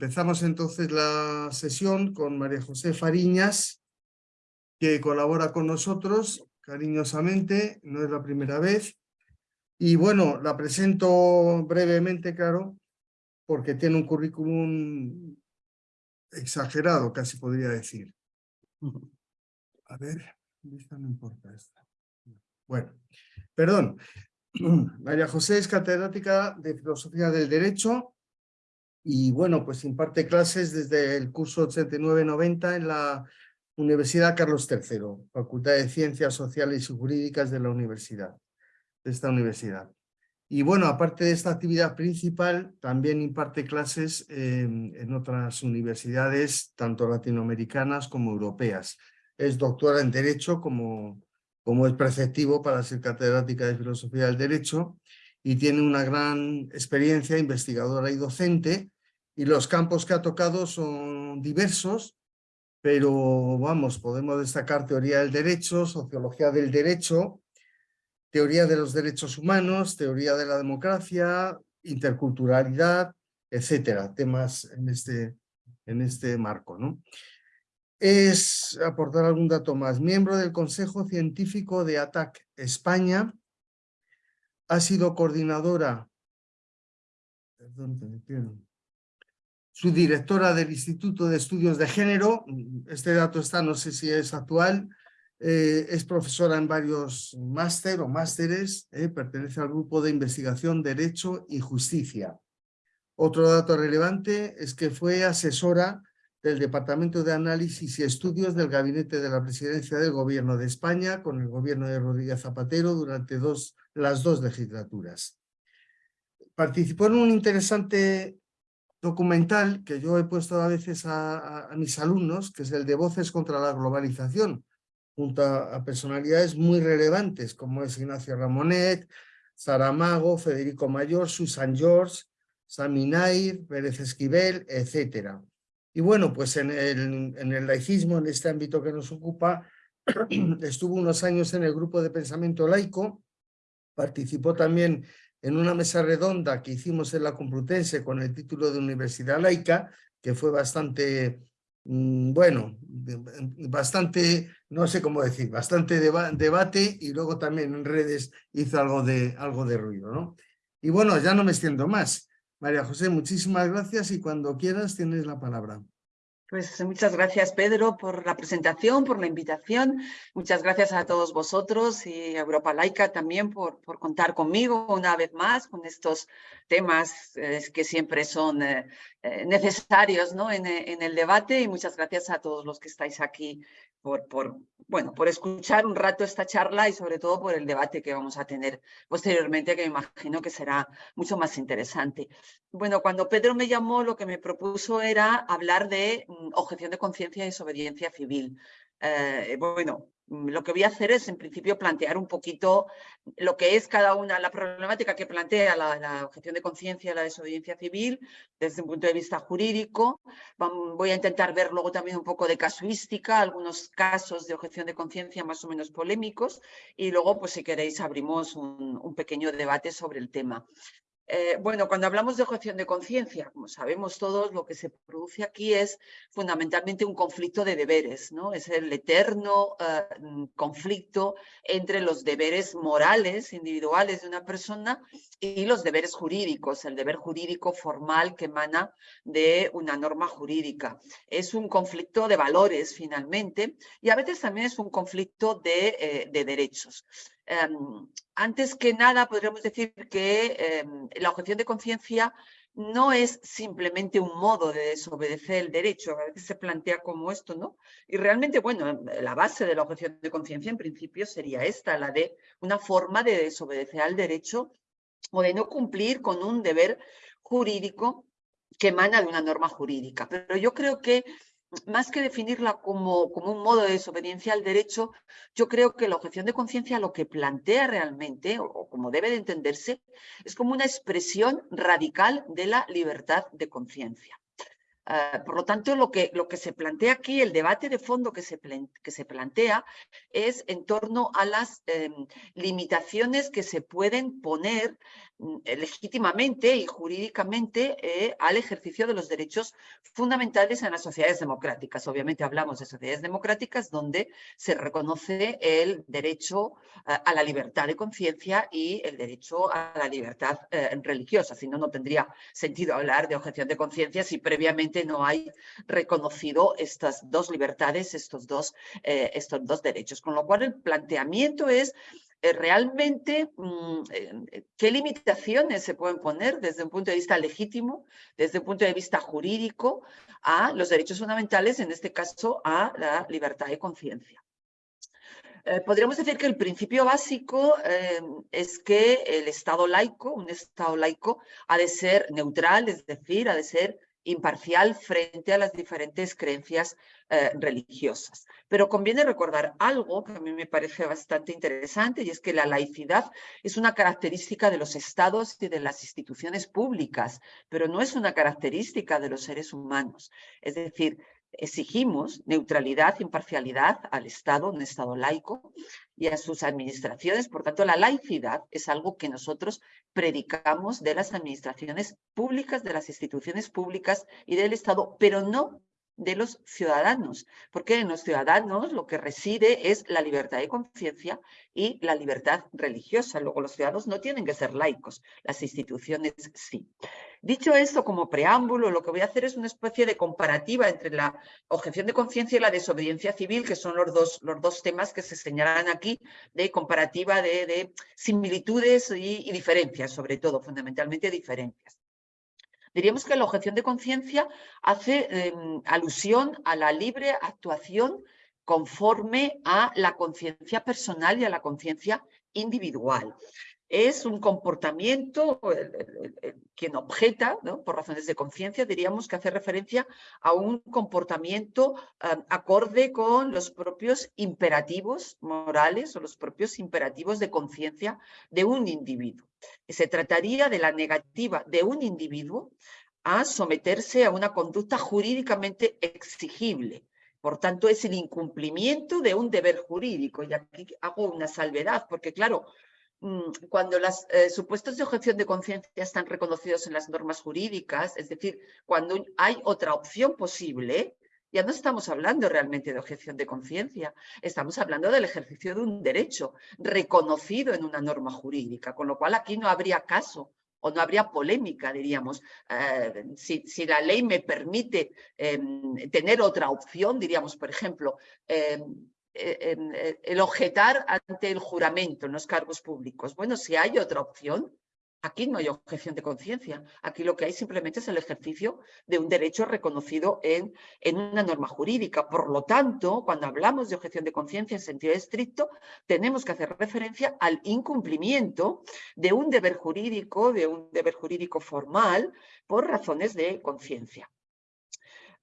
Empezamos entonces la sesión con María José Fariñas, que colabora con nosotros cariñosamente, no es la primera vez. Y bueno, la presento brevemente, claro, porque tiene un currículum exagerado, casi podría decir. A ver, no importa esta. Bueno, perdón. María José es catedrática de Filosofía del Derecho y bueno, pues imparte clases desde el curso 89-90 en la Universidad Carlos III, Facultad de Ciencias Sociales y Jurídicas de la universidad, de esta universidad. Y bueno, aparte de esta actividad principal, también imparte clases en otras universidades, tanto latinoamericanas como europeas. Es doctora en Derecho, como, como es preceptivo para ser catedrática de Filosofía del Derecho, y tiene una gran experiencia investigadora y docente, y los campos que ha tocado son diversos, pero vamos, podemos destacar teoría del derecho, sociología del derecho, teoría de los derechos humanos, teoría de la democracia, interculturalidad, etcétera, temas en este, en este marco. ¿no? Es, aportar algún dato más, miembro del Consejo Científico de ATAC España, ha sido coordinadora, perdón, me su directora del Instituto de Estudios de Género, este dato está, no sé si es actual, eh, es profesora en varios máster o másteres, eh, pertenece al grupo de investigación Derecho y Justicia. Otro dato relevante es que fue asesora del Departamento de Análisis y Estudios del Gabinete de la Presidencia del Gobierno de España con el gobierno de Rodríguez Zapatero durante dos, las dos legislaturas. Participó en un interesante documental que yo he puesto a veces a, mis alumnos, que es el de Voces contra la Globalización, junto a, personalidades muy relevantes como es Ignacio Ramonet, Saramago, Federico Mayor, Susan George, Sami Nair, Pérez Esquivel, etc. Y bueno, pues en el, en el laicismo, en este ámbito que nos ocupa, estuvo unos años en el grupo de pensamiento laico, participó también en una mesa redonda que hicimos en la Complutense con el título de Universidad Laica, que fue bastante, mm, bueno, bastante, no sé cómo decir, bastante debate y luego también en redes hizo algo de, algo de ruido, ¿no? Y bueno, ya no me extiendo más. María José, muchísimas gracias y cuando quieras tienes la palabra. Pues muchas gracias, Pedro, por la presentación, por la invitación. Muchas gracias a todos vosotros y a Europa Laica también por, por contar conmigo una vez más con estos temas eh, que siempre son eh, eh, necesarios ¿no? en, en, el debate y muchas gracias a todos los que estáis aquí por, por, bueno, por escuchar un rato esta charla y sobre todo por el debate que vamos a tener posteriormente, que me imagino que será mucho más interesante. Bueno, cuando Pedro me llamó, lo que me propuso era hablar de mm, objeción de conciencia y desobediencia civil. Eh, bueno, lo que voy a hacer es, en principio, plantear un poquito lo que es cada una, la problemática que plantea la, objeción de conciencia la desobediencia civil desde un punto de vista jurídico. Voy a intentar ver luego también un poco de casuística, algunos casos de objeción de conciencia más o menos polémicos y luego, pues si queréis, abrimos un pequeño debate sobre el tema. Eh, bueno, cuando hablamos de objeción de conciencia, como sabemos todos, lo que se produce aquí es fundamentalmente un conflicto de deberes, ¿no? Es el eterno eh, conflicto entre los deberes morales, individuales de una persona y los deberes jurídicos, el deber jurídico formal que emana de una norma jurídica. Es un conflicto de valores, finalmente, y a veces también es un conflicto de, eh, de derechos. Em, antes que nada, podríamos decir que em, la objeción de conciencia no es simplemente un modo de desobedecer el derecho, a veces se plantea como esto, ¿no? Y realmente, bueno, la base de la objeción de conciencia en principio sería esta, la de una forma de desobedecer al derecho o de no cumplir con un deber jurídico que emana de una norma jurídica. Pero yo creo que más que definirla como, como, un modo de desobediencia al derecho, yo creo que la objeción de conciencia lo que plantea realmente, o, como debe de entenderse, es como una expresión radical de la libertad de conciencia. Ah, por lo tanto, lo que, lo que se plantea aquí, el debate de fondo que se, que se plantea es en torno a las em, limitaciones que se pueden poner legítimamente y jurídicamente eh, al ejercicio de los derechos fundamentales en las sociedades democráticas. Obviamente hablamos de sociedades democráticas donde se reconoce el derecho eh, a la libertad de conciencia y el derecho a la libertad religiosa. Si no, no tendría sentido hablar de objeción de conciencia si previamente no hay reconocido estas dos libertades, estos dos, estos dos derechos. Con lo cual el planteamiento es eh, realmente mm, eh, qué limitaciones se pueden poner desde un punto de vista legítimo, desde un punto de vista jurídico, a los derechos fundamentales, en este caso a la libertad de conciencia. Eh, podríamos decir que el principio básico es que el Estado laico, un Estado laico, ha de ser neutral, es decir, ha de ser imparcial frente a las diferentes creencias eh, religiosas. Pero conviene recordar algo que a mí me parece bastante interesante y es que la laicidad es una característica de los estados y de las instituciones públicas, pero no es una característica de los seres humanos. Es decir, exigimos neutralidad, imparcialidad al Estado, un Estado laico, y a sus administraciones. Por tanto, la laicidad es algo que nosotros predicamos de las administraciones públicas, de las instituciones públicas y del Estado, pero no de los ciudadanos, porque en los ciudadanos lo que reside es la libertad de conciencia y la libertad religiosa. Luego los ciudadanos no tienen que ser laicos, las instituciones sí. Dicho esto como preámbulo, lo que voy a hacer es una especie de comparativa entre la objeción de conciencia y la desobediencia civil, que son los dos, los dos temas que se señalan aquí de comparativa de, similitudes y diferencias, sobre todo, fundamentalmente diferencias. Diríamos que la objeción de conciencia hace em, alusión a la libre actuación conforme a la conciencia personal y a la conciencia individual es un comportamiento, quien objeta, por razones de conciencia, diríamos que hace referencia a un comportamiento acorde con los propios imperativos morales o los propios imperativos de conciencia de un individuo. Se trataría de la negativa de un individuo a someterse a una conducta jurídicamente exigible. Por tanto, es el incumplimiento de un deber jurídico. Y aquí hago una salvedad, porque claro, cuando los eh, supuestos de objeción de conciencia están reconocidos en las normas jurídicas, es decir, cuando hay otra opción posible, ya no estamos hablando realmente de objeción de conciencia, estamos hablando del ejercicio de un derecho reconocido en una norma jurídica, con lo cual aquí no habría caso o no habría polémica, diríamos. Eh, si, la ley me permite em, tener otra opción, diríamos, por ejemplo, em, el objetar ante el juramento en los cargos públicos. Bueno, si hay otra opción, aquí no hay objeción de conciencia. Aquí lo que hay simplemente es el ejercicio de un derecho reconocido en, en una norma jurídica. Por lo tanto, cuando hablamos de objeción de conciencia en sentido estricto, tenemos que hacer referencia al incumplimiento de un deber jurídico, de un deber jurídico formal, por razones de conciencia.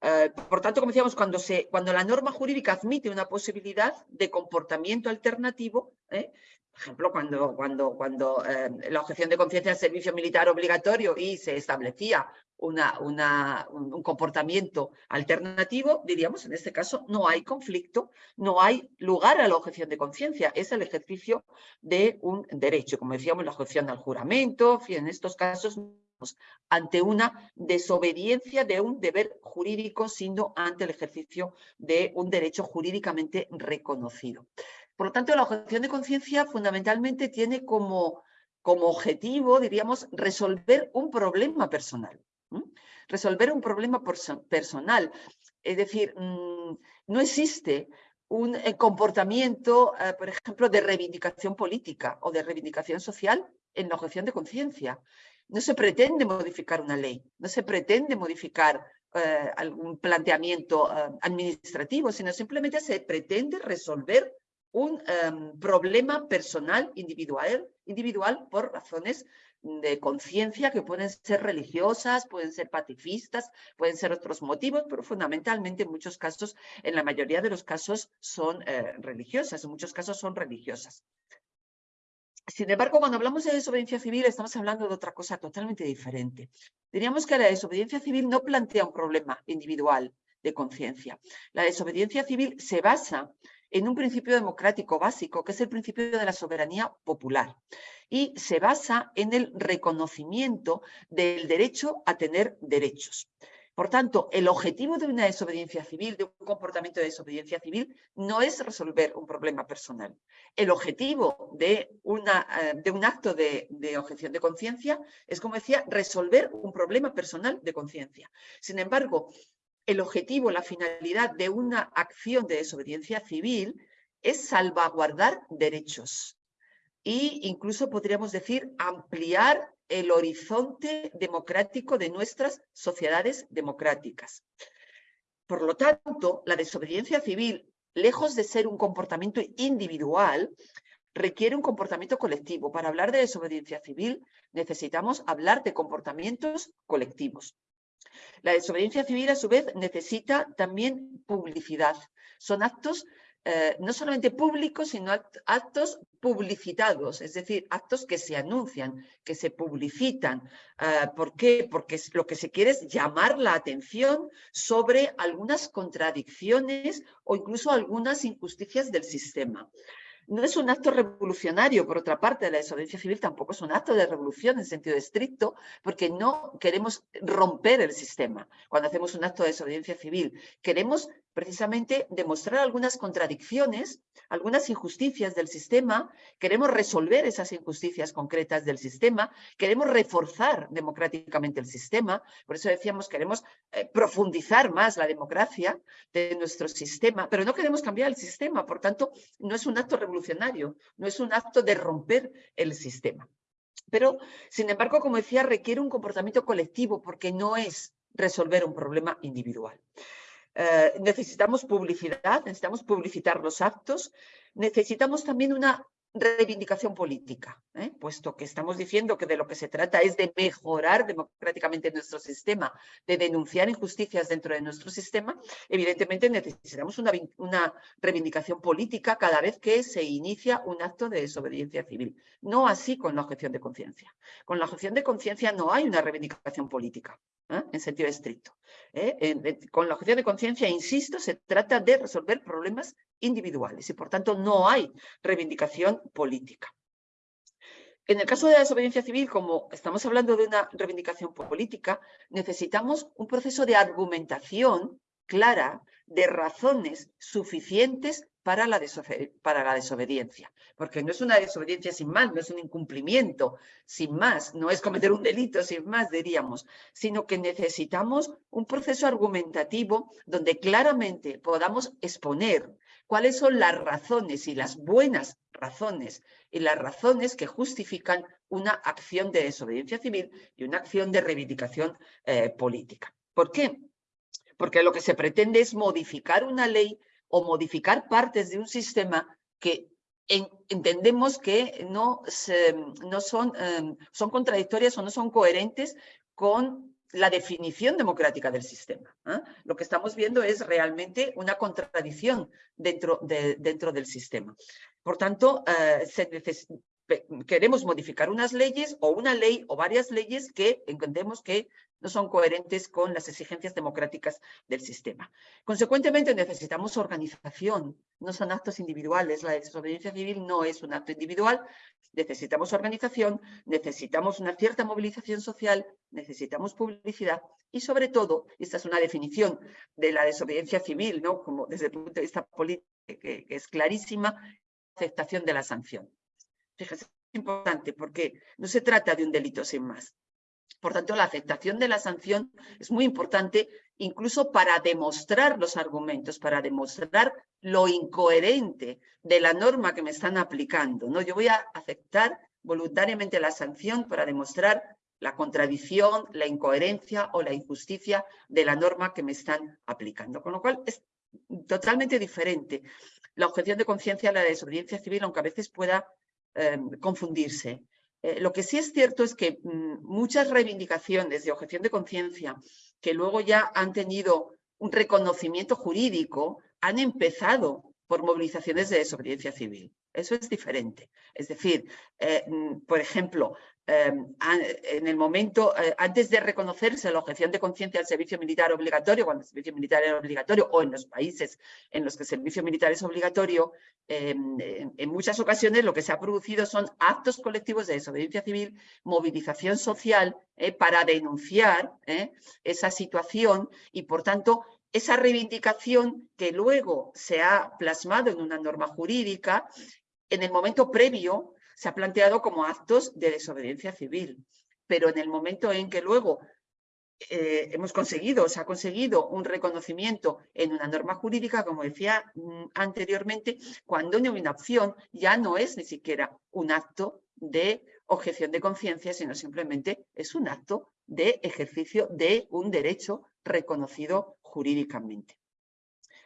Eh, por tanto, como decíamos, cuando, se, cuando la norma jurídica admite una posibilidad de comportamiento alternativo, ¿eh? por ejemplo, cuando, cuando, cuando eh, la objeción de conciencia del servicio militar obligatorio y se establecía una, una, un, comportamiento alternativo, diríamos, en este caso no hay conflicto, no hay lugar a la objeción de conciencia, es el ejercicio de un derecho, como decíamos, la objeción al juramento, en estos casos ante una desobediencia de un deber jurídico, sino ante el ejercicio de un derecho jurídicamente reconocido. Por lo tanto, la objeción de conciencia fundamentalmente tiene como, como objetivo, diríamos, resolver un problema personal. Resolver un problema personal. Es decir, mm, no existe un eh, comportamiento, eh, por ejemplo, de reivindicación política o de reivindicación social en la objeción de conciencia. No se pretende modificar una ley, no se pretende modificar eh, algún planteamiento eh, administrativo, sino simplemente se pretende resolver un em, problema personal individual, individual por razones de conciencia que pueden ser religiosas, pueden ser pacifistas, pueden ser otros motivos, pero fundamentalmente en muchos casos, en la mayoría de los casos son eh, religiosas, en muchos casos son religiosas. Sin embargo, cuando hablamos de desobediencia civil, estamos hablando de otra cosa totalmente diferente. Diríamos que la desobediencia civil no plantea un problema individual de conciencia. La desobediencia civil se basa en un principio democrático básico, que es el principio de la soberanía popular. Y se basa en el reconocimiento del derecho a tener derechos. Por tanto, el objetivo de una desobediencia civil, de un comportamiento de desobediencia civil, no es resolver un problema personal. El objetivo de, una, eh, de un acto de, de objeción de conciencia es, como decía, resolver un problema personal de conciencia. Sin embargo, el objetivo, la finalidad de una acción de desobediencia civil es salvaguardar derechos e incluso podríamos decir ampliar el horizonte democrático de nuestras sociedades democráticas. Por lo tanto, la desobediencia civil, lejos de ser un comportamiento individual, requiere un comportamiento colectivo. Para hablar de desobediencia civil necesitamos hablar de comportamientos colectivos. La desobediencia civil, a su vez, necesita también publicidad. Son actos eh, no solamente públicos, sino actos publicitados, es decir, actos que se anuncian, que se publicitan. Eh, ¿Por qué? Porque lo que se quiere es llamar la atención sobre algunas contradicciones o incluso algunas injusticias del sistema. No es un acto revolucionario, por otra parte, la desobediencia civil tampoco es un acto de revolución en sentido estricto, porque no queremos romper el sistema cuando hacemos un acto de desobediencia civil. Queremos precisamente demostrar algunas contradicciones, algunas injusticias del sistema, queremos resolver esas injusticias concretas del sistema, queremos reforzar democráticamente el sistema, por eso decíamos queremos eh, profundizar más la democracia de nuestro sistema, pero no queremos cambiar el sistema, por tanto no es un acto revolucionario, no es un acto de romper el sistema. Pero, sin embargo, como decía, requiere un comportamiento colectivo porque no es resolver un problema individual. Eh, necesitamos publicidad, necesitamos publicitar los actos, necesitamos también una reivindicación política, ¿eh? puesto que estamos diciendo que de lo que se trata es de mejorar democráticamente nuestro sistema, de denunciar injusticias dentro de nuestro sistema, evidentemente necesitamos una, una reivindicación política cada vez que se inicia un acto de desobediencia civil. No así con la objeción de conciencia. Con la objeción de conciencia no hay una reivindicación política. ¿Eh? en sentido estricto. ¿eh? con la objeción de conciencia, insisto, se trata de resolver problemas individuales y por tanto no hay reivindicación política. En el caso de la desobediencia civil, como estamos hablando de una reivindicación política, necesitamos un proceso de argumentación clara de razones suficientes para la, desobediencia. Porque no es una desobediencia sin más, no es un incumplimiento sin más, no es cometer un delito sin más, diríamos, sino que necesitamos un proceso argumentativo donde claramente podamos exponer cuáles son las razones y las buenas razones y las razones que justifican una acción de desobediencia civil y una acción de reivindicación eh, política. ¿Por qué? Porque lo que se pretende es modificar una ley o modificar partes de un sistema que entendemos que no, no son, em, son contradictorias o no son coherentes con la definición democrática del sistema. ¿eh? Lo que estamos viendo es realmente una contradicción dentro, de, dentro del sistema. Por tanto, eh, se queremos modificar unas leyes o una ley o varias leyes que entendemos que no son coherentes con las exigencias democráticas del sistema. Consecuentemente, necesitamos organización, no son actos individuales. La desobediencia civil no es un acto individual, necesitamos organización, necesitamos una cierta movilización social, necesitamos publicidad y sobre todo, esta es una definición de la desobediencia civil, ¿no? como desde el punto de vista político, que, es clarísima, aceptación de la sanción. Fíjese, es importante porque no se trata de un delito sin más. Por tanto, la aceptación de la sanción es muy importante incluso para demostrar los argumentos, para demostrar lo incoherente de la norma que me están aplicando. ¿no? Yo voy a aceptar voluntariamente la sanción para demostrar la contradicción, la incoherencia o la injusticia de la norma que me están aplicando. Con lo cual es totalmente diferente la objeción de conciencia a la desobediencia civil, aunque a veces pueda eh, confundirse. Eh, lo que sí es cierto es que mm, muchas reivindicaciones de objeción de conciencia que luego ya han tenido un reconocimiento jurídico han empezado por movilizaciones de desobediencia civil. Eso es diferente. Es decir, eh, mm, por ejemplo, Em, en el momento, eh, antes de reconocerse la objeción de conciencia al servicio militar obligatorio, cuando el servicio militar era obligatorio, o en los países en los que el servicio militar es obligatorio, em, en, muchas ocasiones lo que se ha producido son actos colectivos de desobediencia civil, movilización social eh, para denunciar eh, esa situación y, por tanto, esa reivindicación que luego se ha plasmado en una norma jurídica, en el momento previo se ha planteado como actos de desobediencia civil, pero en el momento en que luego eh, hemos conseguido, se ha conseguido un reconocimiento en una norma jurídica, como decía mm, anteriormente, cuando no hay una opción ya no es ni siquiera un acto de objeción de conciencia, sino simplemente es un acto de ejercicio de un derecho reconocido jurídicamente.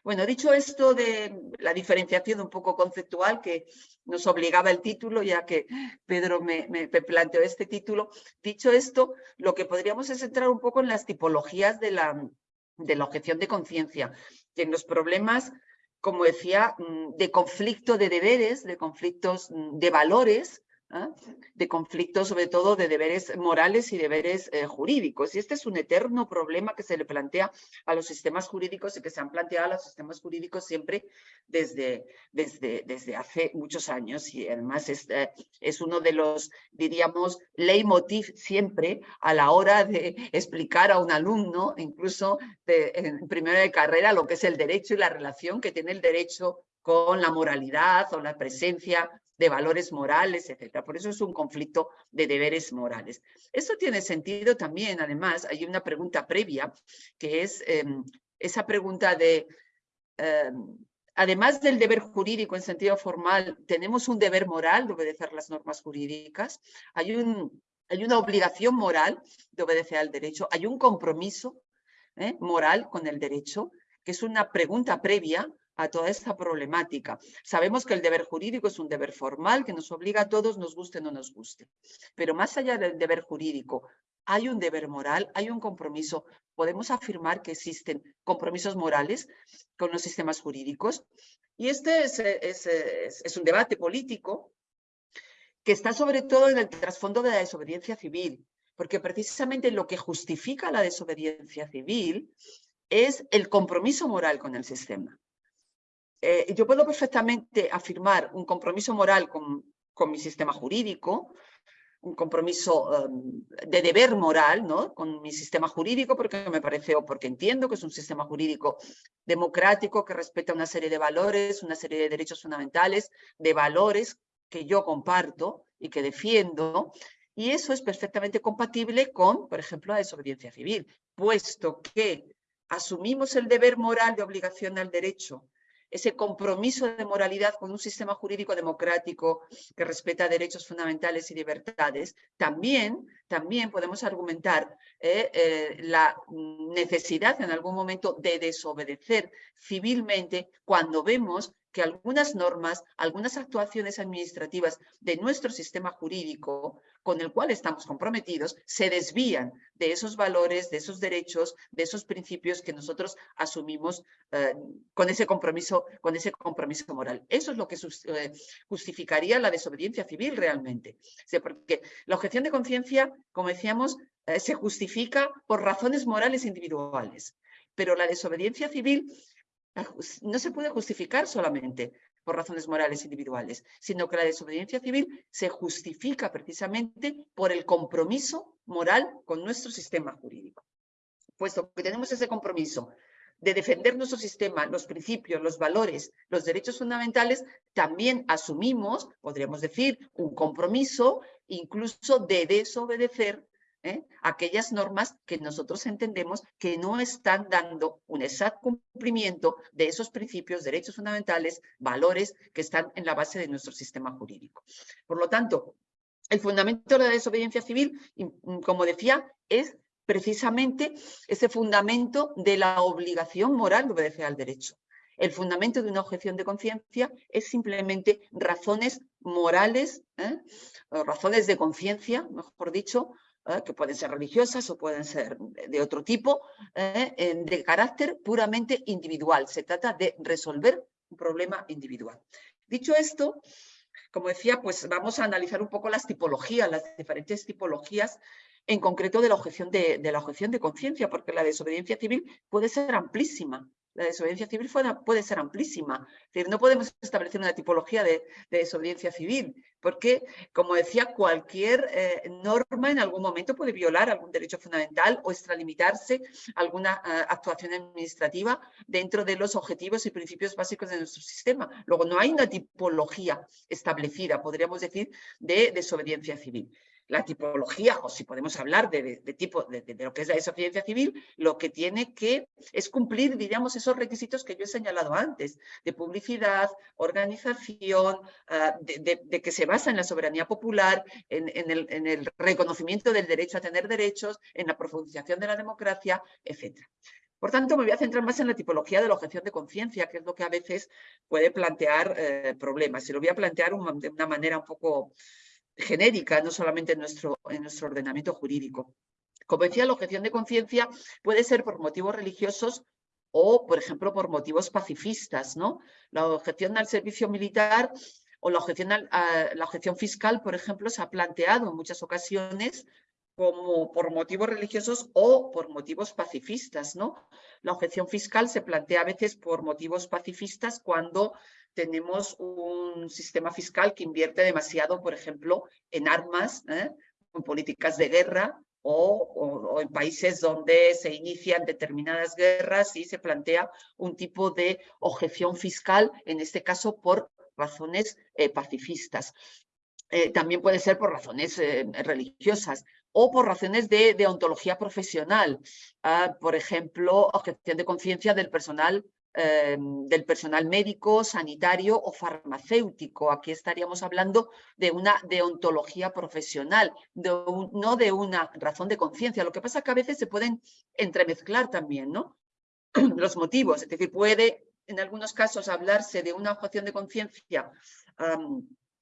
Bueno, dicho esto de la diferenciación un poco conceptual que nos obligaba el título, ya que Pedro me, planteó este título, dicho esto, lo que podríamos es entrar un poco en las tipologías de la, de la objeción de conciencia, que en los problemas, como decía, mm, de conflicto de deberes, de conflictos mm, de valores, ¿ah? de conflictos sobre todo de deberes morales y deberes eh, jurídicos. Y este es un eterno problema que se le plantea a los sistemas jurídicos y que se han planteado a los sistemas jurídicos siempre desde, desde, desde hace muchos años y además es, eh, es uno de los, diríamos, leitmotiv siempre a la hora de explicar a un alumno, incluso en primero de carrera, lo que es el derecho y la relación que tiene el derecho con la moralidad o la presencia de valores morales, etc. Por eso es un conflicto de deberes morales. Esto tiene sentido también, además, hay una pregunta previa, que es em, esa pregunta de, em, además del deber jurídico en sentido formal, ¿tenemos un deber moral de obedecer las normas jurídicas? Hay, un, hay una obligación moral de obedecer al derecho, hay un compromiso ¿eh? moral con el derecho, que es una pregunta previa a toda esta problemática. Sabemos que el deber jurídico es un deber formal que nos obliga a todos, nos guste o no nos guste. Pero más allá del deber jurídico, hay un deber moral, hay un compromiso. Podemos afirmar que existen compromisos morales con los sistemas jurídicos. Y este es, es, un debate político que está sobre todo en el trasfondo de la desobediencia civil, porque precisamente lo que justifica la desobediencia civil es el compromiso moral con el sistema. Eh, yo puedo perfectamente afirmar un compromiso moral con, con mi sistema jurídico, un compromiso em, de deber moral ¿no? con mi sistema jurídico porque me parece o porque entiendo que es un sistema jurídico democrático que respeta una serie de valores, una serie de derechos fundamentales, de valores que yo comparto y que defiendo y eso es perfectamente compatible con, por ejemplo, la desobediencia civil, puesto que asumimos el deber moral de obligación al derecho ese compromiso de moralidad con un sistema jurídico democrático que respeta derechos fundamentales y libertades, también, también podemos argumentar eh, eh, la necesidad en algún momento de desobedecer civilmente cuando vemos que algunas normas, algunas actuaciones administrativas de nuestro sistema jurídico con el cual estamos comprometidos se desvían de esos valores, de esos derechos, de esos principios que nosotros asumimos eh, con, ese compromiso, con ese compromiso moral. Eso es lo que eh, justificaría la desobediencia civil realmente. porque la objeción de conciencia, como decíamos, eh, se justifica por razones morales individuales, pero la desobediencia civil no se puede justificar solamente por razones morales individuales, sino que la desobediencia civil se justifica precisamente por el compromiso moral con nuestro sistema jurídico. Puesto que tenemos ese compromiso de defender nuestro sistema, los principios, los valores, los derechos fundamentales, también asumimos, podríamos decir, un compromiso incluso de desobedecer ¿eh? aquellas normas que nosotros entendemos que no están dando un exacto cumplimiento de esos principios, derechos fundamentales, valores que están en la base de nuestro sistema jurídico. Por lo tanto, el fundamento de la desobediencia civil, mm, como decía, es precisamente ese fundamento de la obligación moral de obedecer al derecho. El fundamento de una objeción de conciencia es simplemente razones morales, ¿eh? razones de conciencia, mejor dicho, ¿eh? que pueden ser religiosas o pueden ser de otro tipo, ¿eh? de carácter puramente individual. Se trata de resolver un problema individual. Dicho esto, como decía, pues vamos a analizar un poco las tipologías, las diferentes tipologías en concreto de la objeción de, la objeción de conciencia, porque la desobediencia civil puede ser amplísima. La desobediencia civil puede ser amplísima. Es decir, no podemos establecer una tipología de, desobediencia civil, porque, como decía, cualquier eh, norma en algún momento puede violar algún derecho fundamental o extralimitarse alguna eh, actuación administrativa dentro de los objetivos y principios básicos de nuestro sistema. Luego, no hay una tipología establecida, podríamos decir, de desobediencia civil la tipología, o si podemos hablar de, tipo de, lo que es la desobediencia civil, lo que tiene que es cumplir, diríamos, esos requisitos que yo he señalado antes, de publicidad, organización, ah, de, que se basa en la soberanía popular, en, el, reconocimiento del derecho a tener derechos, en la profundización de la democracia, etc. Por tanto, me voy a centrar más en la tipología de la objeción de conciencia, que es lo que a veces puede plantear eh, problemas. Y lo voy a plantear de una manera un poco genérica, no solamente en nuestro, en nuestro ordenamiento jurídico. Como decía, la objeción de conciencia puede ser por motivos religiosos o, por ejemplo, por motivos pacifistas. ¿no? La objeción al servicio militar o la objeción, la objeción fiscal, por ejemplo, se ha planteado en muchas ocasiones como por motivos religiosos o por motivos pacifistas. ¿no? La objeción fiscal se plantea a veces por motivos pacifistas cuando tenemos un sistema fiscal que invierte demasiado, por ejemplo, en armas, ¿eh? en políticas de guerra o, en países donde se inician determinadas guerras y se plantea un tipo de objeción fiscal, en este caso por razones eh, pacifistas. Eh, también puede ser por razones religiosas o por razones de, ontología profesional. Ah, por ejemplo, objeción de conciencia del personal Em, del personal médico, sanitario o farmacéutico. Aquí estaríamos hablando de una deontología profesional, no de una razón de conciencia. Lo que pasa es que a veces se pueden entremezclar también ¿no? los motivos. Es decir, puede en algunos casos hablarse de una objeción de conciencia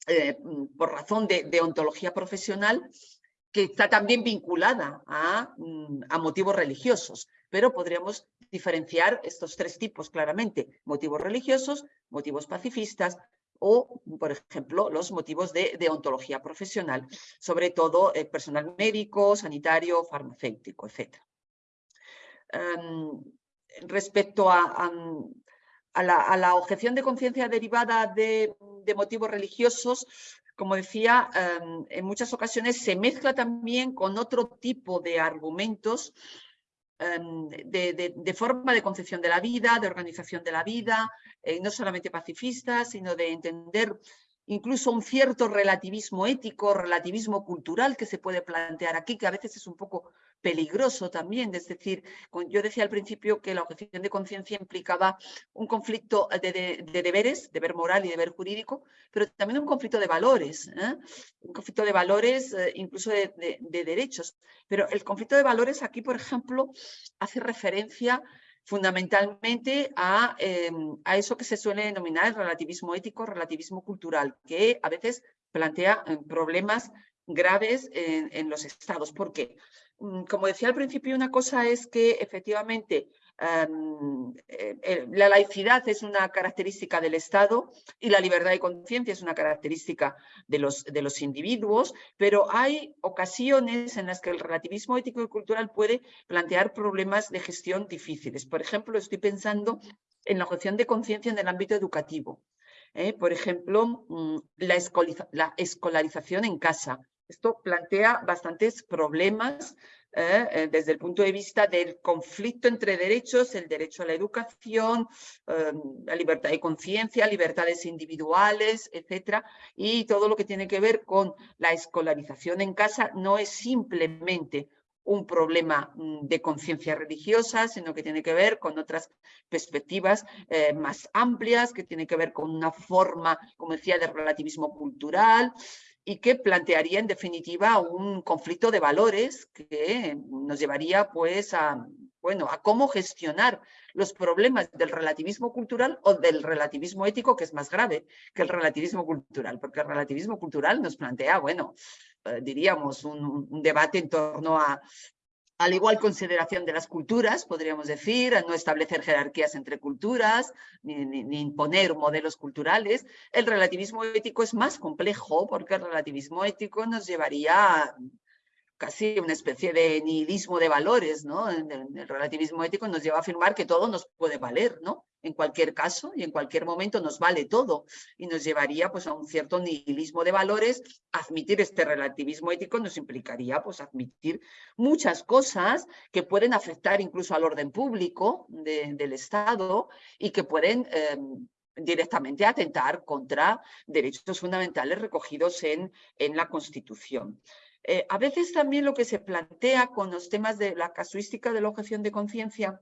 eh, por razón de, deontología profesional que está también vinculada a, mm, a motivos religiosos pero podríamos diferenciar estos tres tipos claramente, motivos religiosos, motivos pacifistas o, por ejemplo, los motivos de, ontología profesional, sobre todo el personal médico, sanitario, farmacéutico, etc. Em, respecto a, la, objeción de conciencia derivada de, motivos religiosos, como decía, em, en muchas ocasiones se mezcla también con otro tipo de argumentos Em, de, forma de concepción de la vida, de organización de la vida, eh, no solamente pacifista, sino de entender incluso un cierto relativismo ético, relativismo cultural que se puede plantear aquí, que a veces es un poco peligroso también. Es decir, yo decía al principio que la objeción de conciencia implicaba un conflicto de, deberes, deber moral y deber jurídico, pero también un conflicto de valores, ¿eh? un conflicto de valores, eh, incluso de, derechos. Pero el conflicto de valores aquí, por ejemplo, hace referencia fundamentalmente a, a, eso que se suele denominar el relativismo ético, relativismo cultural, que a veces plantea eh, problemas graves en, en los estados. ¿Por qué? Mm, como decía al principio, una cosa es que efectivamente em, eh, la laicidad es una característica del Estado y la libertad de conciencia es una característica de los, de los individuos, pero hay ocasiones en las que el relativismo ético y cultural puede plantear problemas de gestión difíciles. Por ejemplo, estoy pensando en la objeción de conciencia en el ámbito educativo. ¿eh? Por ejemplo, mm, la escolarización en casa, esto plantea bastantes problemas ¿eh? Eh, desde el punto de vista del conflicto entre derechos, el derecho a la educación, em, la libertad de conciencia, libertades individuales, etcétera, y todo lo que tiene que ver con la escolarización en casa no es simplemente un problema mm, de conciencia religiosa, sino que tiene que ver con otras perspectivas eh, más amplias, que tiene que ver con una forma, como decía, de relativismo cultural, y que plantearía en definitiva un conflicto de valores que nos llevaría pues a, bueno, a cómo gestionar los problemas del relativismo cultural o del relativismo ético, que es más grave que el relativismo cultural, porque el relativismo cultural nos plantea, bueno, eh, diríamos, un, debate en torno a al igual consideración de las culturas, podríamos decir, a no establecer jerarquías entre culturas, ni, ni, imponer modelos culturales. El relativismo ético es más complejo porque el relativismo ético nos llevaría casi una especie de nihilismo de valores, ¿no? El, relativismo ético nos lleva a afirmar que todo nos puede valer, ¿no? En cualquier caso y en cualquier momento nos vale todo y nos llevaría pues a un cierto nihilismo de valores. Admitir este relativismo ético nos implicaría pues admitir muchas cosas que pueden afectar incluso al orden público del Estado y que pueden em, directamente atentar contra derechos fundamentales recogidos en, en la Constitución. Eh, a veces también lo que se plantea con los temas de la casuística de la objeción de conciencia,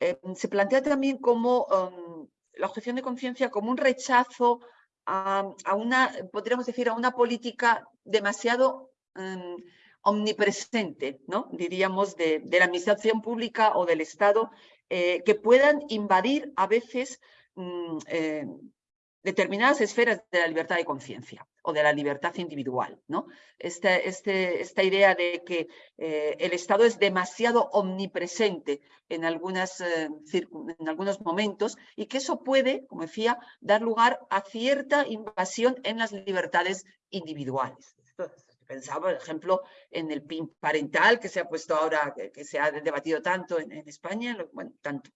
eh, se plantea también como um, la objeción de conciencia como un rechazo a, una, podríamos decir, a una política demasiado um, omnipresente, ¿no? diríamos, de, la administración pública o del Estado, eh, que puedan invadir a veces mm, determinadas esferas de la libertad de conciencia o de la libertad individual. ¿no? Este, este, esta idea de que eh, el Estado es demasiado omnipresente en, algunas, eh, en algunos momentos y que eso puede, como decía, dar lugar a cierta invasión en las libertades individuales. Pensaba, por ejemplo, en el PIN parental que se ha puesto ahora, que, se ha debatido tanto en, en España, bueno, tanto,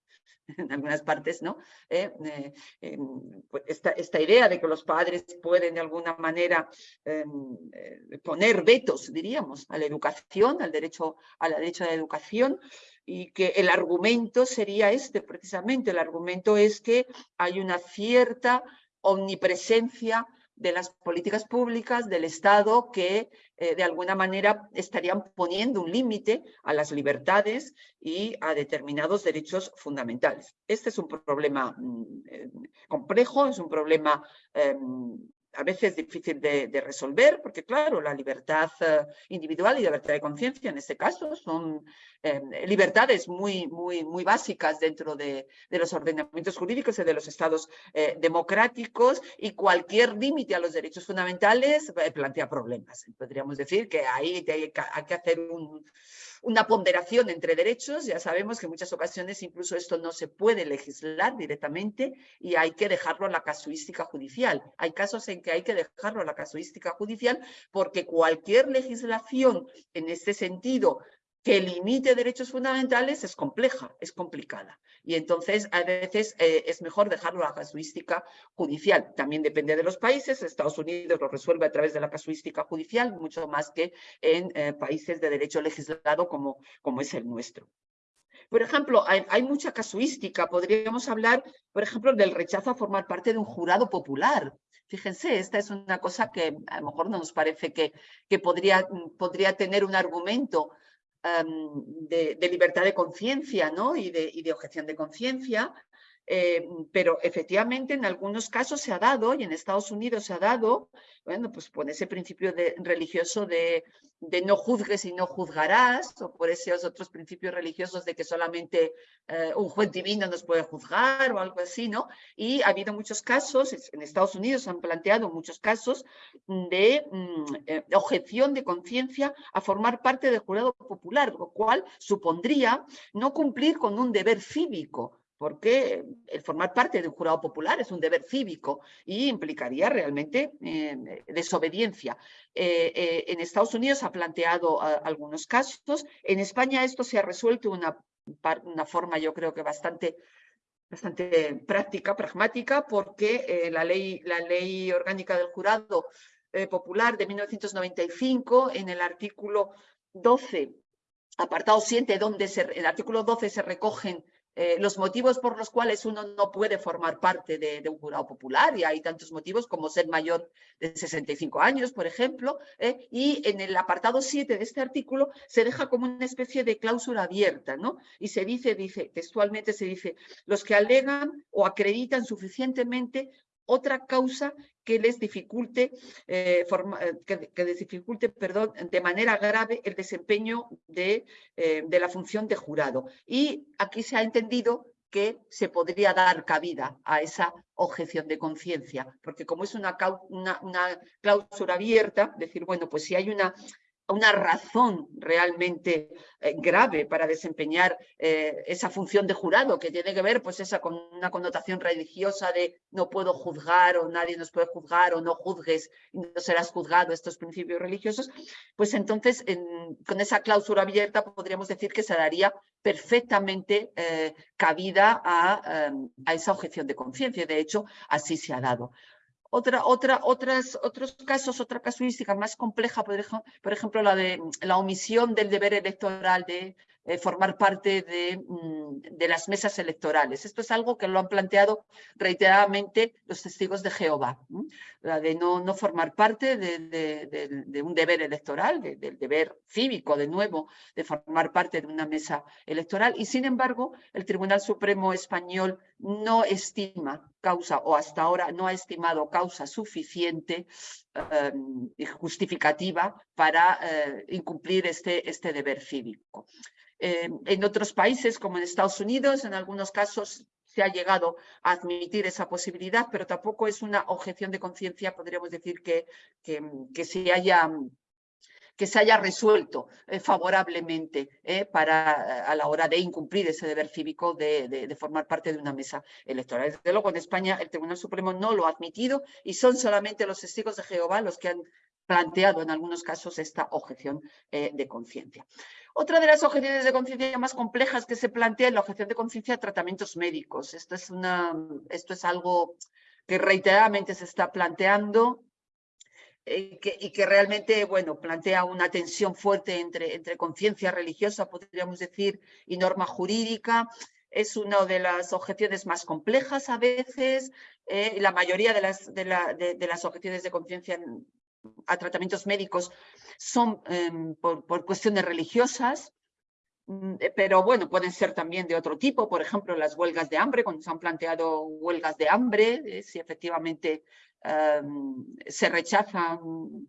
en algunas partes, ¿no? Eh, eh, em, pues esta, esta, idea de que los padres pueden de alguna manera em, eh, poner vetos, diríamos, a la educación, al derecho, a la derecho a la educación, y que el argumento sería este, precisamente, el argumento es que hay una cierta omnipresencia de las políticas públicas del Estado que eh, de alguna manera estarían poniendo un límite a las libertades y a determinados derechos fundamentales. Este es un problema mm, eh, complejo, es un problema em, a veces difícil de, resolver, porque claro, la libertad eh, individual y la libertad de conciencia en este caso son eh, libertades muy, muy, muy básicas dentro de, los ordenamientos jurídicos y de los estados eh, democráticos y cualquier límite a los derechos fundamentales plantea problemas. Podríamos decir que ahí hay que hacer un, una ponderación entre derechos, ya sabemos que en muchas ocasiones incluso esto no se puede legislar directamente y hay que dejarlo a la casuística judicial. Hay casos en que hay que dejarlo a la casuística judicial porque cualquier legislación en este sentido que limite derechos fundamentales es compleja, es complicada. Y entonces a veces eh, es mejor dejarlo a la casuística judicial. También depende de los países. Estados Unidos lo resuelve a través de la casuística judicial, mucho más que en eh, países de derecho legislado como, como es el nuestro. Por ejemplo, hay, mucha casuística. Podríamos hablar, por ejemplo, del rechazo a formar parte de un jurado popular. Fíjense, esta es una cosa que a lo mejor no nos parece que, que podría, podría tener un argumento de, libertad de conciencia ¿no? y, de, y de objeción de conciencia, eh, pero efectivamente en algunos casos se ha dado, y en Estados Unidos se ha dado, bueno, pues por ese principio de, religioso de, de, no juzgues y no juzgarás, o por esos otros principios religiosos de que solamente eh, un juez divino nos puede juzgar o algo así, ¿no? Y ha habido muchos casos, en Estados Unidos se han planteado muchos casos de mm, eh, objeción de conciencia a formar parte del jurado popular, lo cual supondría no cumplir con un deber cívico, porque el formar parte de un jurado popular es un deber cívico y implicaría realmente eh, desobediencia. Eh, eh, en Estados Unidos ha planteado algunos casos, en España esto se ha resuelto de una, una forma yo creo que bastante bastante práctica, pragmática, porque la, ley, la ley orgánica del jurado popular de 1995, en el artículo 12, apartado 7, donde se, el artículo 12 se recogen eh, los motivos por los cuales uno no puede formar parte de, un jurado popular, y hay tantos motivos como ser mayor de 65 años, por ejemplo, eh, y en el apartado 7 de este artículo se deja como una especie de cláusula abierta, ¿no? Y se dice, dice, textualmente se dice, los que alegan o acreditan suficientemente otra causa que les dificulte, eh, eh, que, les dificulte perdón, de manera grave el desempeño de, eh, de, la función de jurado. Y aquí se ha entendido que se podría dar cabida a esa objeción de conciencia, porque como es una, una, una, cláusula abierta, decir, bueno, pues si hay una una razón realmente eh, grave para desempeñar eh, esa función de jurado que tiene que ver pues esa con una connotación religiosa de no puedo juzgar o nadie nos puede juzgar o no juzgues y no serás juzgado estos principios religiosos, pues entonces con esa cláusula abierta podríamos decir que se daría perfectamente eh, cabida a, a esa objeción de conciencia. De hecho, así se ha dado. Otra, otra, otras, otros casos, otra casuística más compleja, por ejemplo, por ejemplo, la de la omisión del deber electoral de eh, formar parte mm, de, las mesas electorales. Esto es algo que lo han planteado reiteradamente los testigos de Jehová, la de no, formar parte de, un deber electoral, del deber cívico, de nuevo, de formar parte de una mesa electoral. Y sin embargo, el Tribunal Supremo Español no estima causa, o hasta ahora no ha estimado causa suficiente em, y justificativa para eh, incumplir este, este deber cívico. Eh, en otros países, como en Estados Unidos, en algunos casos se ha llegado a admitir esa posibilidad, pero tampoco es una objeción de conciencia, podríamos decir, que, que, se haya que se haya resuelto eh, favorablemente eh, para, a la hora de incumplir ese deber cívico de, de, formar parte de una mesa electoral. Desde luego, en España el Tribunal Supremo no lo ha admitido y son solamente los testigos de Jehová los que han planteado en algunos casos esta objeción de conciencia. Otra de las objeciones de conciencia más complejas que se plantea es la objeción de conciencia de tratamientos médicos. Esto es, algo que reiteradamente se está planteando eh, y que realmente bueno, plantea una tensión fuerte entre, conciencia religiosa, podríamos decir, y norma jurídica. Es una de las objeciones más complejas a veces. Eh, la mayoría de las, de las objeciones de conciencia a tratamientos médicos son em, por, cuestiones religiosas, mm, eh, pero bueno, pueden ser también de otro tipo, por ejemplo, las huelgas de hambre, cuando se han planteado huelgas de hambre, eh, si efectivamente em, se rechazan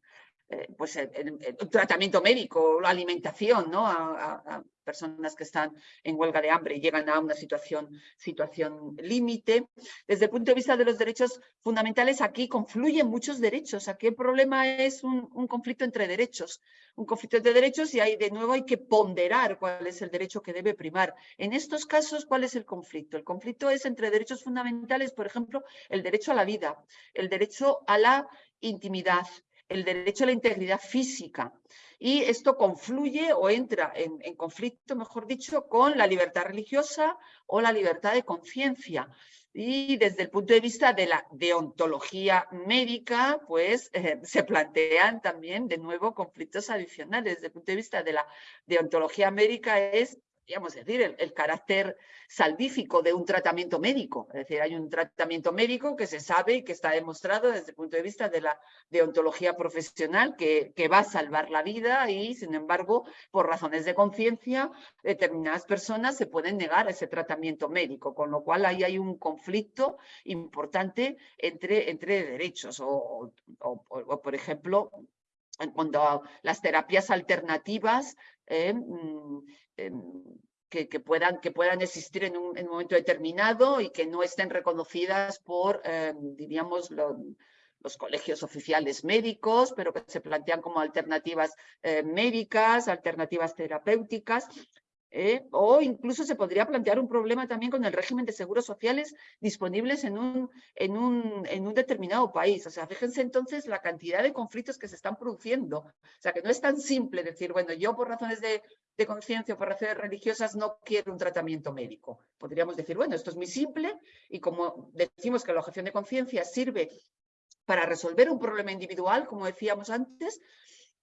eh, pues el, tratamiento médico, la alimentación ¿no? a, personas que están en huelga de hambre y llegan a una situación, situación límite. Desde el punto de vista de los derechos fundamentales, aquí confluyen muchos derechos. Aquí el problema es un, un conflicto entre derechos. Un conflicto entre derechos y hay, de nuevo hay que ponderar cuál es el derecho que debe primar. En estos casos, ¿cuál es el conflicto? El conflicto es entre derechos fundamentales, por ejemplo, el derecho a la vida, el derecho a la intimidad, el derecho a la integridad física. Y esto confluye o entra en, conflicto, mejor dicho, con la libertad religiosa o la libertad de conciencia. Y desde el punto de vista de la deontología médica, pues eh, se plantean también de nuevo conflictos adicionales. Desde el punto de vista de la deontología médica es decir, el, carácter salvífico de un tratamiento médico. Es decir, hay un tratamiento médico que se sabe y que está demostrado desde el punto de vista de la deontología profesional que, que va a salvar la vida y, sin embargo, por razones de conciencia, determinadas personas se pueden negar ese tratamiento médico, con lo cual ahí hay un conflicto importante entre, entre derechos o, o, por ejemplo, a las terapias alternativas, eh, mm, que, puedan, que puedan existir en un, momento determinado y que no estén reconocidas por, em, diríamos, los colegios oficiales médicos, pero que se plantean como alternativas eh, médicas, alternativas terapéuticas, ¿eh? o incluso se podría plantear un problema también con el régimen de seguros sociales disponibles en un, en un, en un determinado país. O sea, fíjense entonces la cantidad de conflictos que se están produciendo. O sea, que no es tan simple decir, bueno, yo por razones de, de conciencia o por razones religiosas no quiero un tratamiento médico. Podríamos decir, bueno, esto es muy simple y como decimos que la objeción de conciencia sirve para resolver un problema individual, como decíamos antes,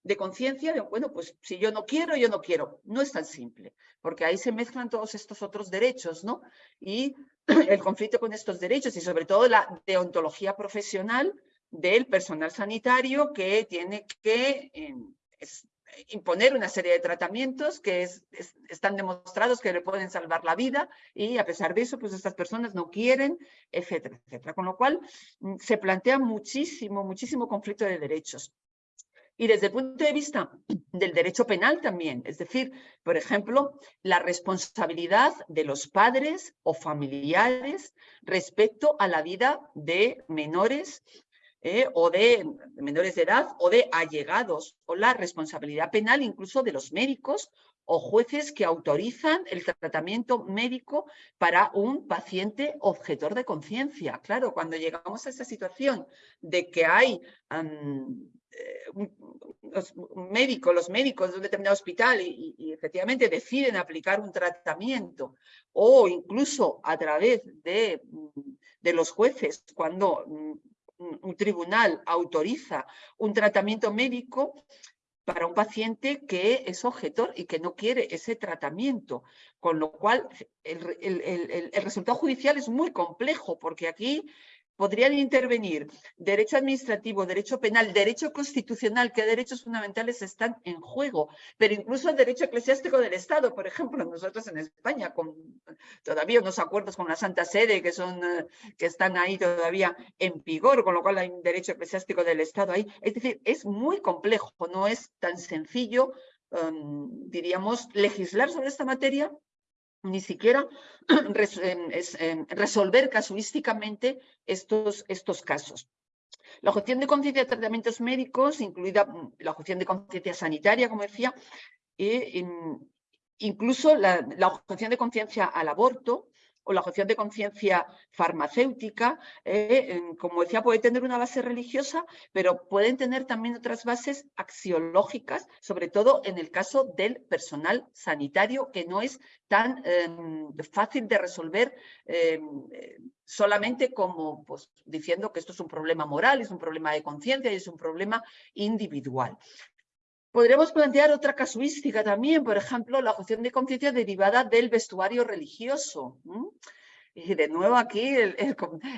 de conciencia de, bueno, pues si yo no quiero, yo no quiero. No es tan simple, porque ahí se mezclan todos estos otros derechos, ¿no? Y el conflicto con estos derechos y sobre todo la deontología profesional del personal sanitario que tiene que em, imponer una serie de tratamientos que están demostrados que le pueden salvar la vida y a pesar de eso, pues estas personas no quieren, etcétera, etcétera. Con lo cual mm, se plantea muchísimo, muchísimo conflicto de derechos. Y desde el punto de vista del derecho penal también, es decir, por ejemplo, la responsabilidad de los padres o familiares respecto a la vida de menores eh, o de menores de edad o de allegados, o la responsabilidad penal incluso de los médicos o jueces que autorizan el tratamiento médico para un paciente objetor de conciencia. Claro, cuando llegamos a esa situación de que hay eh, los médicos, los médicos de un determinado hospital y, efectivamente deciden aplicar un tratamiento o incluso a través de los jueces cuando un tribunal autoriza un tratamiento médico para un paciente que es objetor y que no quiere ese tratamiento. Con lo cual, el, el resultado judicial es muy complejo porque aquí podrían intervenir derecho administrativo, derecho penal, derecho constitucional, qué derechos fundamentales están en juego, pero incluso el derecho eclesiástico del Estado. Por ejemplo, nosotros en España, con todavía unos acuerdos con la Santa Sede que, son, eh, que están ahí todavía en vigor, con lo cual hay un derecho eclesiástico del Estado ahí. Es decir, es muy complejo, no es tan sencillo, em, diríamos, legislar sobre esta materia ni siquiera resolver casuísticamente estos, estos casos. La objeción de conciencia de tratamientos médicos, incluida mm, la objeción de conciencia sanitaria, como decía, e, incluso la, la objeción de conciencia al aborto, o la objeción de conciencia farmacéutica, eh, como decía, puede tener una base religiosa, pero pueden tener también otras bases axiológicas, sobre todo en el caso del personal sanitario, que no es tan em, fácil de resolver em, solamente como pues, diciendo que esto es un problema moral, es un problema de conciencia y es un problema individual. Podríamos plantear otra casuística también, por ejemplo, la objeción de conciencia derivada del vestuario religioso. Y de nuevo aquí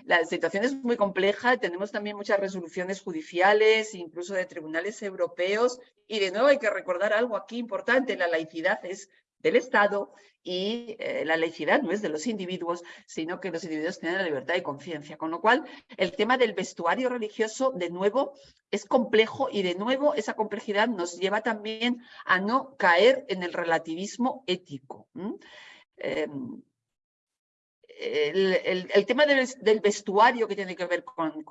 la situación es muy compleja, tenemos también muchas resoluciones judiciales, incluso de tribunales europeos, y de nuevo hay que recordar algo aquí importante, la laicidad es del Estado y eh, la laicidad no es de los individuos, sino que los individuos tienen la libertad de conciencia. Con lo cual, el tema del vestuario religioso, de nuevo, es complejo y de nuevo esa complejidad nos lleva también a no caer en el relativismo ético. Em, el, tema del, vestuario que tiene que ver con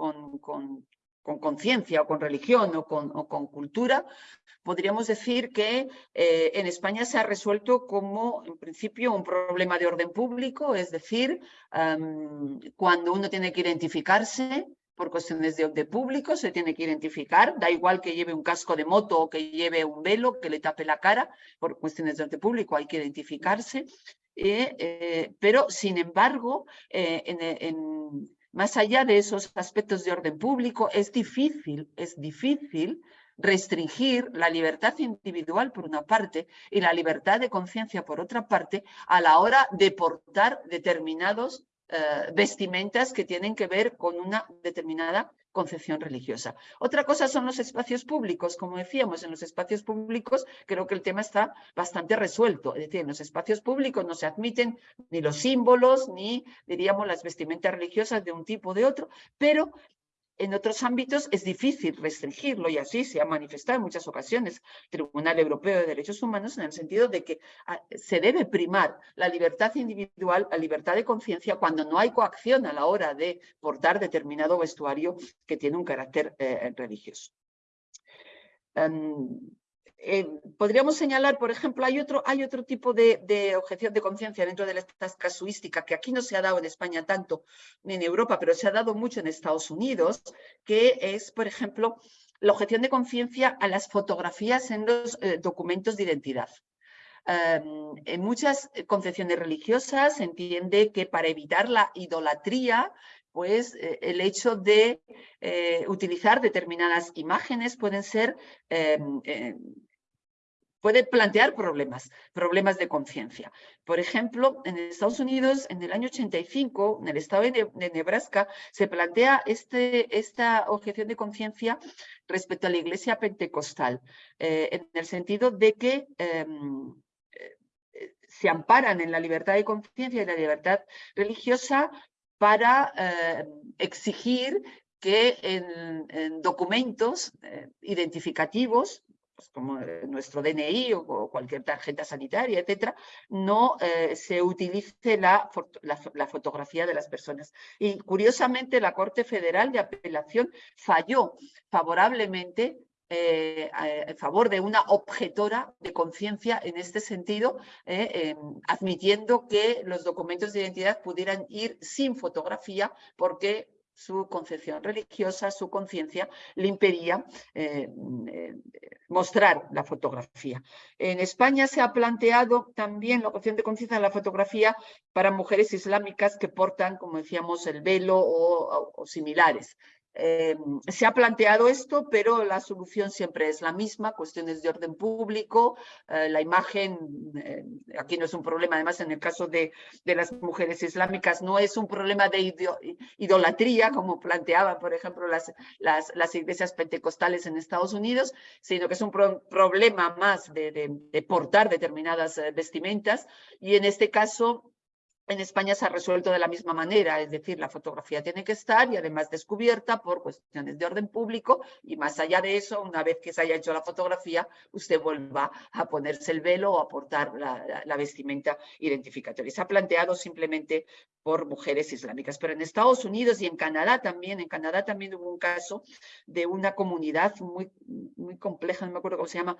conciencia o con religión o con, con, cultura, podríamos decir que eh, en España se ha resuelto como, en principio, un problema de orden público, es decir, cuando uno tiene que identificarse por cuestiones de orden público, se tiene que identificar, da igual que lleve un casco de moto o que lleve un velo que le tape la cara, por cuestiones de orden público hay que identificarse, eh, eh, pero sin embargo, en, en más allá de esos aspectos de orden público, es difícil, es difícil restringir la libertad individual por una parte y la libertad de conciencia por otra parte a la hora de portar determinados eh, vestimentas que tienen que ver con una determinada concepción religiosa. Otra cosa son los espacios públicos. Como decíamos, en los espacios públicos creo que el tema está bastante resuelto. Es decir, en los espacios públicos no se admiten ni los símbolos, ni, diríamos, las vestimentas religiosas de un tipo o de otro, pero en otros ámbitos es difícil restringirlo y así se ha manifestado en muchas ocasiones el Tribunal Europeo de Derechos Humanos en el sentido de que ah, se debe primar la libertad individual, la libertad de conciencia cuando no hay coacción a la hora de portar determinado vestuario que tiene un carácter eh, religioso. Em, eh, podríamos señalar, por ejemplo, hay otro, hay otro tipo de, objeción de conciencia dentro de estas casuísticas que aquí no se ha dado en España tanto ni en Europa, pero se ha dado mucho en Estados Unidos, que es, por ejemplo, la objeción de conciencia a las fotografías en los eh, documentos de identidad. Em, en muchas concepciones religiosas se entiende que para evitar la idolatría pues eh, el hecho de utilizar determinadas imágenes pueden ser em, puede plantear problemas, problemas de conciencia. Por ejemplo, en Estados Unidos, en el año 85, en el estado de, Nebraska, se plantea este, esta objeción de conciencia respecto a la iglesia pentecostal, eh, en el sentido de que em, eh, se amparan en la libertad de conciencia y la libertad religiosa para eh, exigir que en, documentos identificativos pues como nuestro DNI o cualquier tarjeta sanitaria, etcétera, no eh, se utilice la, la, fotografía de las personas. Y curiosamente la Corte Federal de Apelación falló favorablemente eh, en favor de una objetora de conciencia en este sentido, eh, em, admitiendo que los documentos de identidad pudieran ir sin fotografía porque su concepción religiosa, su conciencia, le impedía eh, mostrar la fotografía. En España se ha planteado también la opción de conciencia de la fotografía para mujeres islámicas que portan, como decíamos, el velo o similares. Eh, se ha planteado esto, pero la solución siempre es la misma, cuestiones de orden público, eh, la imagen, eh, aquí no es un problema, además en el caso de, de, las mujeres islámicas no es un problema de idolatría, como planteaban, por ejemplo, las, las, las, iglesias pentecostales en Estados Unidos, sino que es un problema más de, de portar determinadas vestimentas, y en este caso en España se ha resuelto de la misma manera, es decir, la fotografía tiene que estar y además descubierta por cuestiones de orden público y más allá de eso, una vez que se haya hecho la fotografía, usted vuelva a ponerse el velo o a portar la, vestimenta identificatoria. Se ha planteado simplemente por mujeres islámicas, pero en Estados Unidos y en Canadá también, en Canadá también hubo un caso de una comunidad muy, muy compleja, no me acuerdo cómo se llama,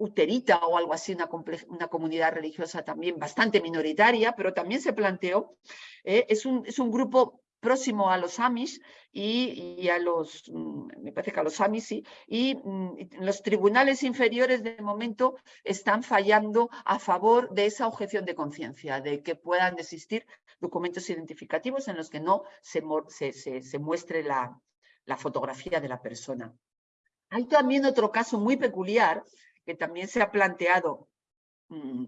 Uterita o algo así, una, una, comunidad religiosa también bastante minoritaria, pero también se planteó, eh, es, un, es, un, grupo próximo a los Amish y, a los, mm, me parece que a los Amish, sí, y mm, los tribunales inferiores de momento están fallando a favor de esa objeción de conciencia, de que puedan existir documentos identificativos en los que no se, se, se muestre la, la fotografía de la persona. Hay también otro caso muy peculiar que también se ha planteado, mm,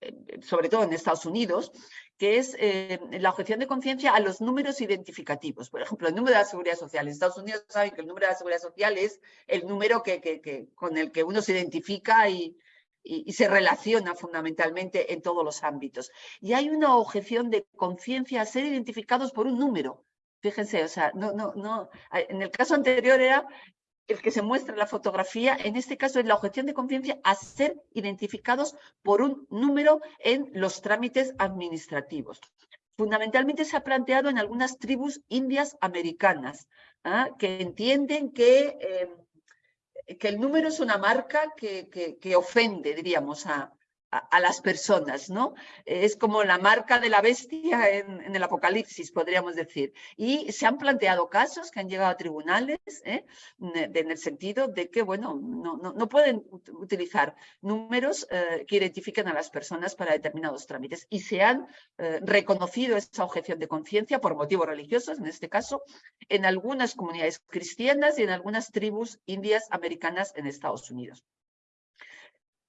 eh, sobre todo en Estados Unidos, que es eh, la objeción de conciencia a los números identificativos. Por ejemplo, el número de la seguridad social. En Estados Unidos saben que el número de la seguridad social es el número que, con el que uno se identifica y, y, se relaciona fundamentalmente en todos los ámbitos. Y hay una objeción de conciencia a ser identificados por un número. Fíjense, o sea, no, no, no, en el caso anterior era el que se muestra en la fotografía, en este caso es la objeción de conciencia a ser identificados por un número en los trámites administrativos. Fundamentalmente se ha planteado en algunas tribus indias americanas, ¿ah? que entienden que, eh, que, el número es una marca que, que ofende, diríamos, a, a, las personas, ¿no? Es como la marca de la bestia en, el Apocalipsis, podríamos decir. Y se han planteado casos que han llegado a tribunales ¿eh? en el sentido de que, bueno, no, no, pueden utilizar números eh, que identifiquen a las personas para determinados trámites. Y se han eh, reconocido esa objeción de conciencia por motivos religiosos, en este caso, en algunas comunidades cristianas y en algunas tribus indias americanas en Estados Unidos.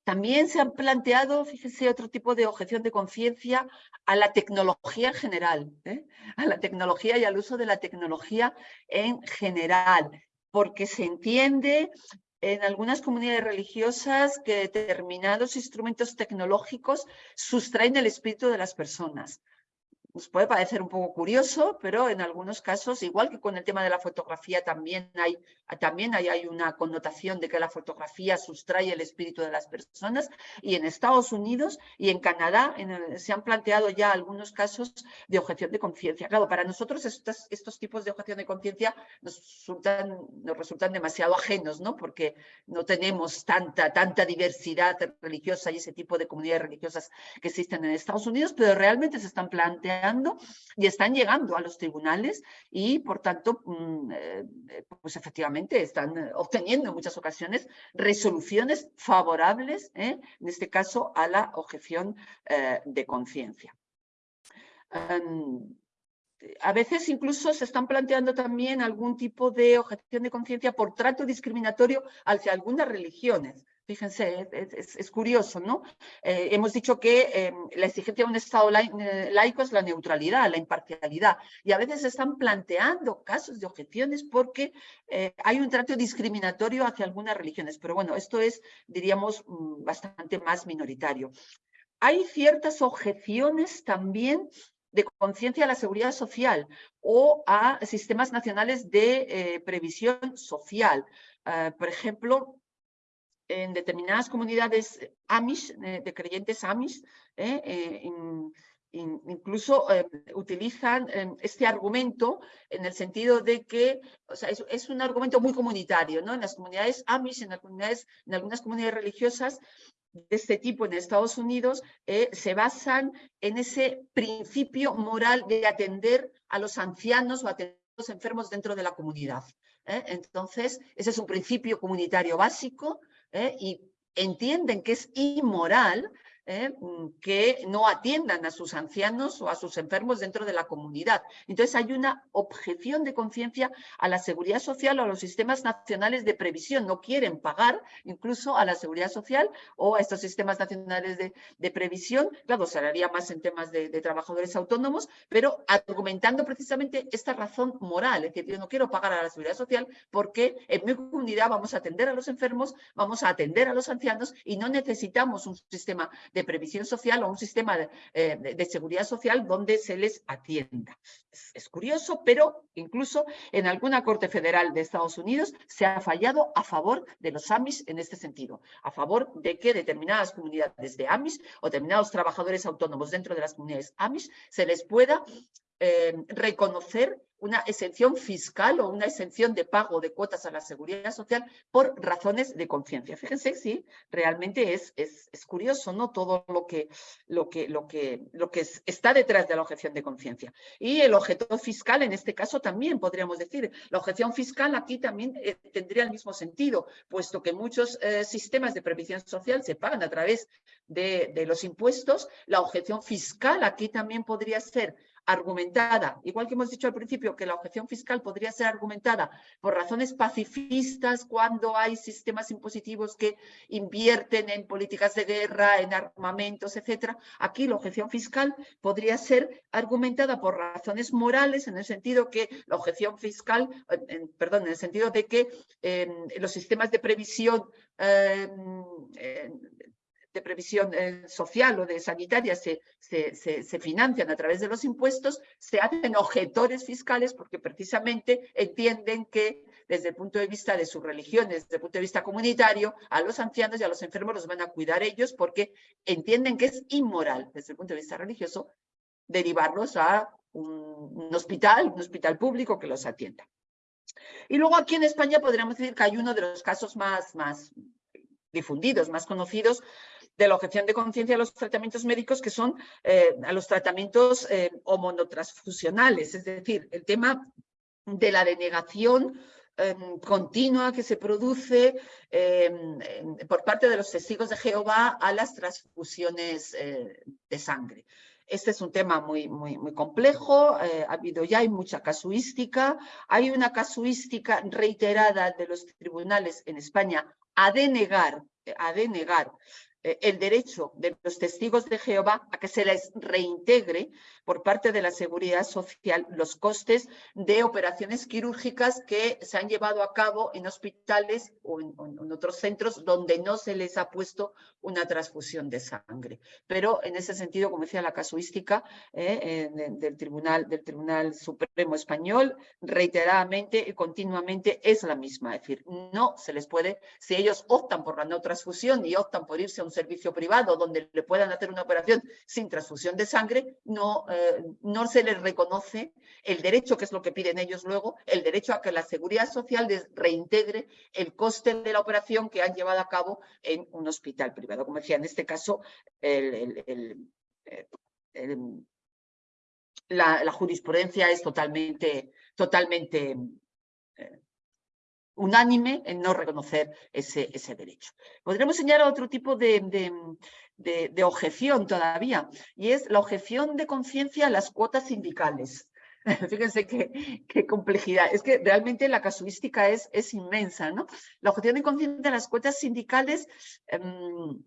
También se han planteado, fíjese, otro tipo de objeción de conciencia a la tecnología en general, ¿eh? a la tecnología y al uso de la tecnología en general, porque se entiende en algunas comunidades religiosas que determinados instrumentos tecnológicos sustraen el espíritu de las personas nos puede parecer un poco curioso, pero en algunos casos, igual que con el tema de la fotografía, también hay, también hay, una connotación de que la fotografía sustrae el espíritu de las personas. Y en Estados Unidos y en Canadá se han planteado ya algunos casos de objeción de conciencia. Claro, para nosotros estos, estos tipos de objeción de conciencia nos resultan, nos resultan demasiado ajenos, ¿no? porque no tenemos tanta, tanta diversidad religiosa y ese tipo de comunidades religiosas que existen en Estados Unidos, pero realmente se están planteando y están llegando a los tribunales y, por tanto, mm, eh, pues efectivamente están eh, obteniendo en muchas ocasiones resoluciones favorables, ¿eh? en este caso, a la objeción de conciencia. Em, a veces incluso se están planteando también algún tipo de objeción de conciencia por trato discriminatorio hacia algunas religiones. Fíjense, es, curioso, ¿no? Eh, hemos dicho que eh, la exigencia de un Estado eh, laico es la neutralidad, la imparcialidad, y a veces se están planteando casos de objeciones porque hay un trato discriminatorio hacia algunas religiones, pero bueno, esto es, diríamos, mm, bastante más minoritario. Hay ciertas objeciones también de conciencia a la seguridad social o a sistemas nacionales de previsión social. por ejemplo, en determinadas comunidades Amish, de creyentes Amish, incluso utilizan este argumento en el sentido de que o sea, es, un argumento muy comunitario, ¿no? En las comunidades Amish, en, las comunidades, en algunas comunidades religiosas, de este tipo en Estados Unidos eh, se basan en ese principio moral de atender a los ancianos o atender a los enfermos dentro de la comunidad. ¿eh? Entonces, ese es un principio comunitario básico ¿eh? y entienden que es inmoral ¿eh? Mm, que no atiendan a sus ancianos o a sus enfermos dentro de la comunidad. Entonces hay una objeción de conciencia a la seguridad social o a los sistemas nacionales de previsión. No quieren pagar incluso a la seguridad social o a estos sistemas nacionales de, previsión. Claro, se haría más en temas de, trabajadores autónomos, pero argumentando precisamente esta razón moral, es decir, yo no quiero pagar a la seguridad social porque en mi comunidad vamos a atender a los enfermos, vamos a atender a los ancianos y no necesitamos un sistema previsión social o un sistema eh, de, seguridad social donde se les atienda. Es, curioso, pero incluso en alguna Corte Federal de Estados Unidos se ha fallado a favor de los AMIS en este sentido, a favor de que determinadas comunidades de AMIS o determinados trabajadores autónomos dentro de las comunidades AMIS se les pueda eh, reconocer una exención fiscal o una exención de pago de cuotas a la seguridad social por razones de conciencia. Fíjense, sí, realmente es, es, curioso ¿no? todo lo que, lo, que, lo, que, lo que está detrás de la objeción de conciencia. Y el objeto fiscal, en este caso también podríamos decir, la objeción fiscal aquí también eh, tendría el mismo sentido, puesto que muchos eh, sistemas de previsión social se pagan a través de los impuestos, la objeción fiscal aquí también podría ser argumentada, igual que hemos dicho al principio que la objeción fiscal podría ser argumentada por razones pacifistas cuando hay sistemas impositivos que invierten en políticas de guerra, en armamentos, etcétera. Aquí la objeción fiscal podría ser argumentada por razones morales en el sentido que la objeción fiscal, perdón, en el sentido de que em, los sistemas de previsión em, de previsión eh, social o de sanitaria se, se, financian a través de los impuestos, se hacen objetores fiscales porque precisamente entienden que desde el punto de vista de sus religiones, desde el punto de vista comunitario, a los ancianos y a los enfermos los van a cuidar ellos porque entienden que es inmoral desde el punto de vista religioso derivarlos a un, hospital, un hospital público que los atienda. Y luego aquí en España podríamos decir que hay uno de los casos más, más difundidos, más conocidos, de la objeción de conciencia a los tratamientos médicos que son eh, a los tratamientos eh, homonotransfusionales, es decir, el tema de la denegación em, continua que se produce em, por parte de los testigos de Jehová a las transfusiones eh, de sangre. Este es un tema muy, muy, muy complejo, ha habido ya hay mucha casuística, hay una casuística reiterada de los tribunales en España a denegar, a denegar eh, el derecho de los testigos de Jehová a que se les reintegre por parte de la Seguridad Social los costes de operaciones quirúrgicas que se han llevado a cabo en hospitales o en, otros centros donde no se les ha puesto una transfusión de sangre. Pero en ese sentido, como decía la casuística eh, del, Tribunal, del Tribunal Supremo Español, reiteradamente y continuamente es la misma. Es decir, no se les puede, si ellos optan por la no transfusión y optan por irse a un servicio privado donde le puedan hacer una operación sin transfusión de sangre, no, eh, no se les reconoce el derecho, que es lo que piden ellos luego, el derecho a que la seguridad social les reintegre el coste de la operación que han llevado a cabo en un hospital privado. Como decía, en este caso, eh, la, jurisprudencia es totalmente, totalmente eh, unánime en no reconocer ese, ese derecho. Podremos señalar otro tipo de, objeción todavía, y es la objeción de conciencia a las cuotas sindicales. Fíjense qué, complejidad. Es que realmente la casuística es, es inmensa, ¿no? La objeción de conciencia a las cuotas sindicales em,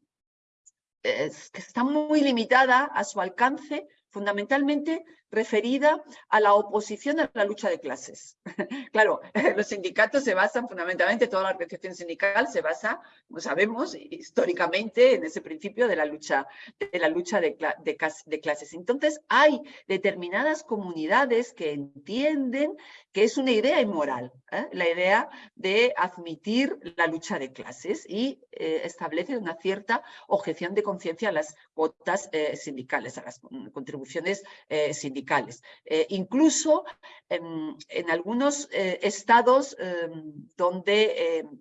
es, está muy limitada a su alcance fundamentalmente referida a la oposición a la lucha de clases. claro, los sindicatos se basan fundamentalmente, toda la organización sindical se basa, como sabemos, históricamente en ese principio de la lucha de, clases. Entonces, hay determinadas comunidades que entienden que es una idea inmoral, ¿eh? la idea de admitir la lucha de clases y eh, establece una cierta objeción de conciencia a las cuotas eh, sindicales, a las contribuciones sindicales eh, incluso en, algunos eh, estados em, donde em,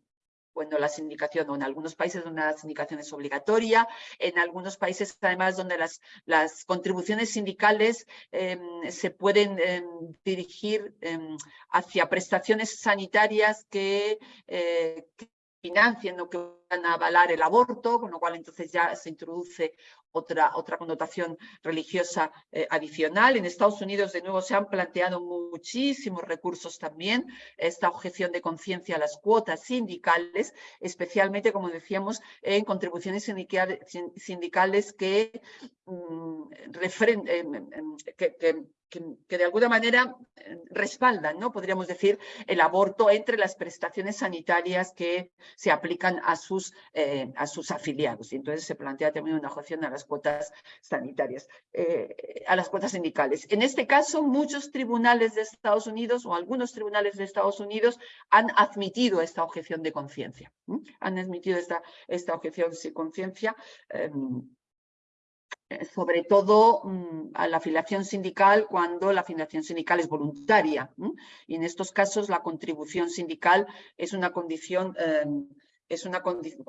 bueno, la sindicación, o en algunos países donde la sindicación es obligatoria, en algunos países además donde las, contribuciones sindicales em, se pueden dirigir hacia prestaciones sanitarias que, eh, que financien o que van a avalar el aborto, con lo cual entonces ya se introduce otra, otra connotación religiosa eh, adicional. En Estados Unidos, de nuevo, se han planteado muchísimos recursos también, esta objeción de conciencia a las cuotas sindicales, especialmente, como decíamos, en contribuciones sindicales que, mm, que que, de alguna manera eh, respaldan, ¿no? podríamos decir, el aborto entre las prestaciones sanitarias que se aplican a sus, eh, a sus afiliados. Y entonces se plantea también una objeción a las cuotas sanitarias, eh, a las cuotas sindicales. En este caso, muchos tribunales de Estados Unidos o algunos tribunales de Estados Unidos han admitido esta objeción de conciencia. Han admitido esta, esta objeción de conciencia em, sobre todo mm, a la afiliación sindical cuando la afiliación sindical es voluntaria. Y en estos casos la contribución sindical es una condición em, es una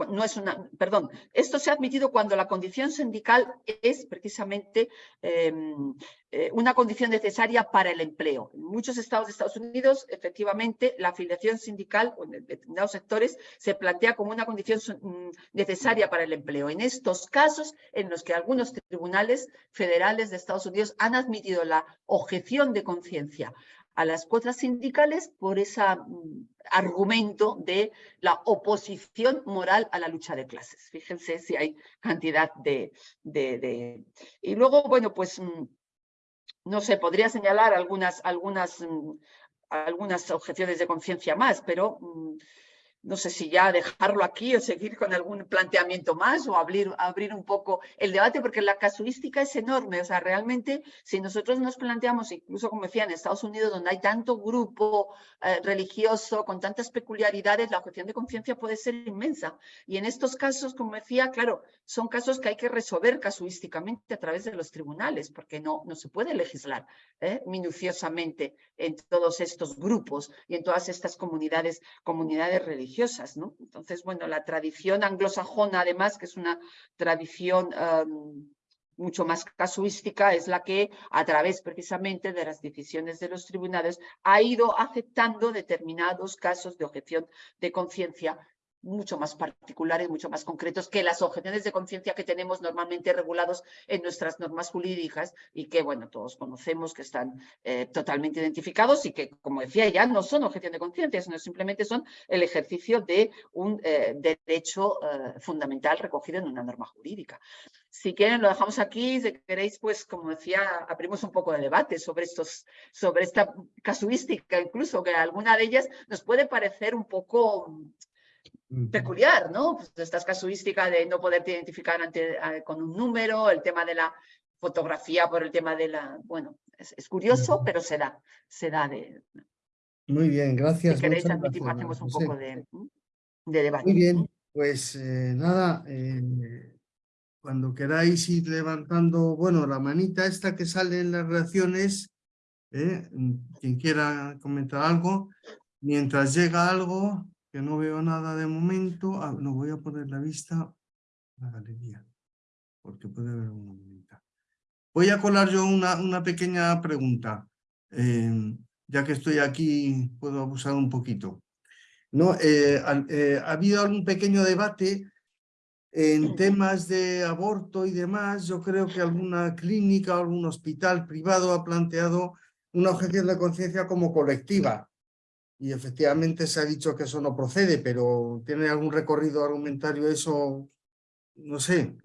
no es una, perdón, esto se ha admitido cuando la condición sindical es precisamente em, eh, una condición necesaria para el empleo. En muchos estados de Estados Unidos, efectivamente, la afiliación sindical o en determinados sectores se plantea como una condición mm, necesaria para el empleo. En estos casos, en los que algunos tribunales federales de Estados Unidos han admitido la objeción de conciencia a las cuotas sindicales por ese mm, argumento de la oposición moral a la lucha de clases. Fíjense si hay cantidad de... Y luego, bueno, pues, mm, no sé, podría señalar algunas, algunas, mm, algunas objeciones de conciencia más, pero no sé si ya dejarlo aquí o seguir con algún planteamiento más o abrir, abrir un poco el debate, porque la casuística es enorme. O sea, realmente, si nosotros nos planteamos, incluso como decía, en Estados Unidos, donde hay tanto grupo eh, religioso, con tantas peculiaridades, la objeción de conciencia puede ser inmensa. Y en estos casos, como decía, claro, son casos que hay que resolver casuísticamente a través de los tribunales, porque no, no se puede legislar ¿eh? minuciosamente en todos estos grupos y en todas estas comunidades, comunidades religiosas ¿no? Entonces, bueno, la tradición anglosajona, además, que es una tradición mucho más casuística, es la que, a través precisamente de las decisiones de los tribunales, ha ido aceptando determinados casos de objeción de conciencia mucho más particulares, mucho más concretos que las objeciones de conciencia que tenemos normalmente regulados en nuestras normas jurídicas y que, bueno, todos conocemos que están eh, totalmente identificados y que, como decía ya, no son objeción de conciencia, sino simplemente son el ejercicio de un eh, derecho eh, fundamental recogido en una norma jurídica. Si quieren, lo dejamos aquí. Si queréis, pues, como decía, abrimos un poco de debate sobre, estos, sobre esta casuística, incluso que alguna de ellas nos puede parecer un poco peculiar, ¿no? Pues estas casuísticas de no poderte identificar ante, con un número, el tema de la fotografía por el tema de la... Bueno, es, curioso, pero se da, se da de... Muy bien, gracias. Si queréis admitir, hacemos un poco de, de, debate. Muy bien, pues eh, nada, eh, cuando queráis ir levantando, bueno, la manita esta que sale en las reacciones, eh, quien quiera comentar algo, mientras llega algo, que no veo nada de momento. Ah, no voy a poner la vista a la galería, porque puede haber una bonita. Voy a colar yo una, una pequeña pregunta. Em, ya que estoy aquí, puedo abusar un poquito. ¿No? Eh, eh, ha habido algún pequeño debate en temas de aborto y demás. Yo creo que alguna clínica o algún hospital privado ha planteado una objeción de conciencia como colectiva y efectivamente se ha dicho que eso no procede, pero ¿tiene algún recorrido argumentario eso? No sé.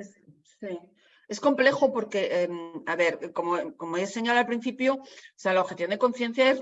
Es complejo porque, em, a ver, como, como he señalado al principio, o sea, la objeción de conciencia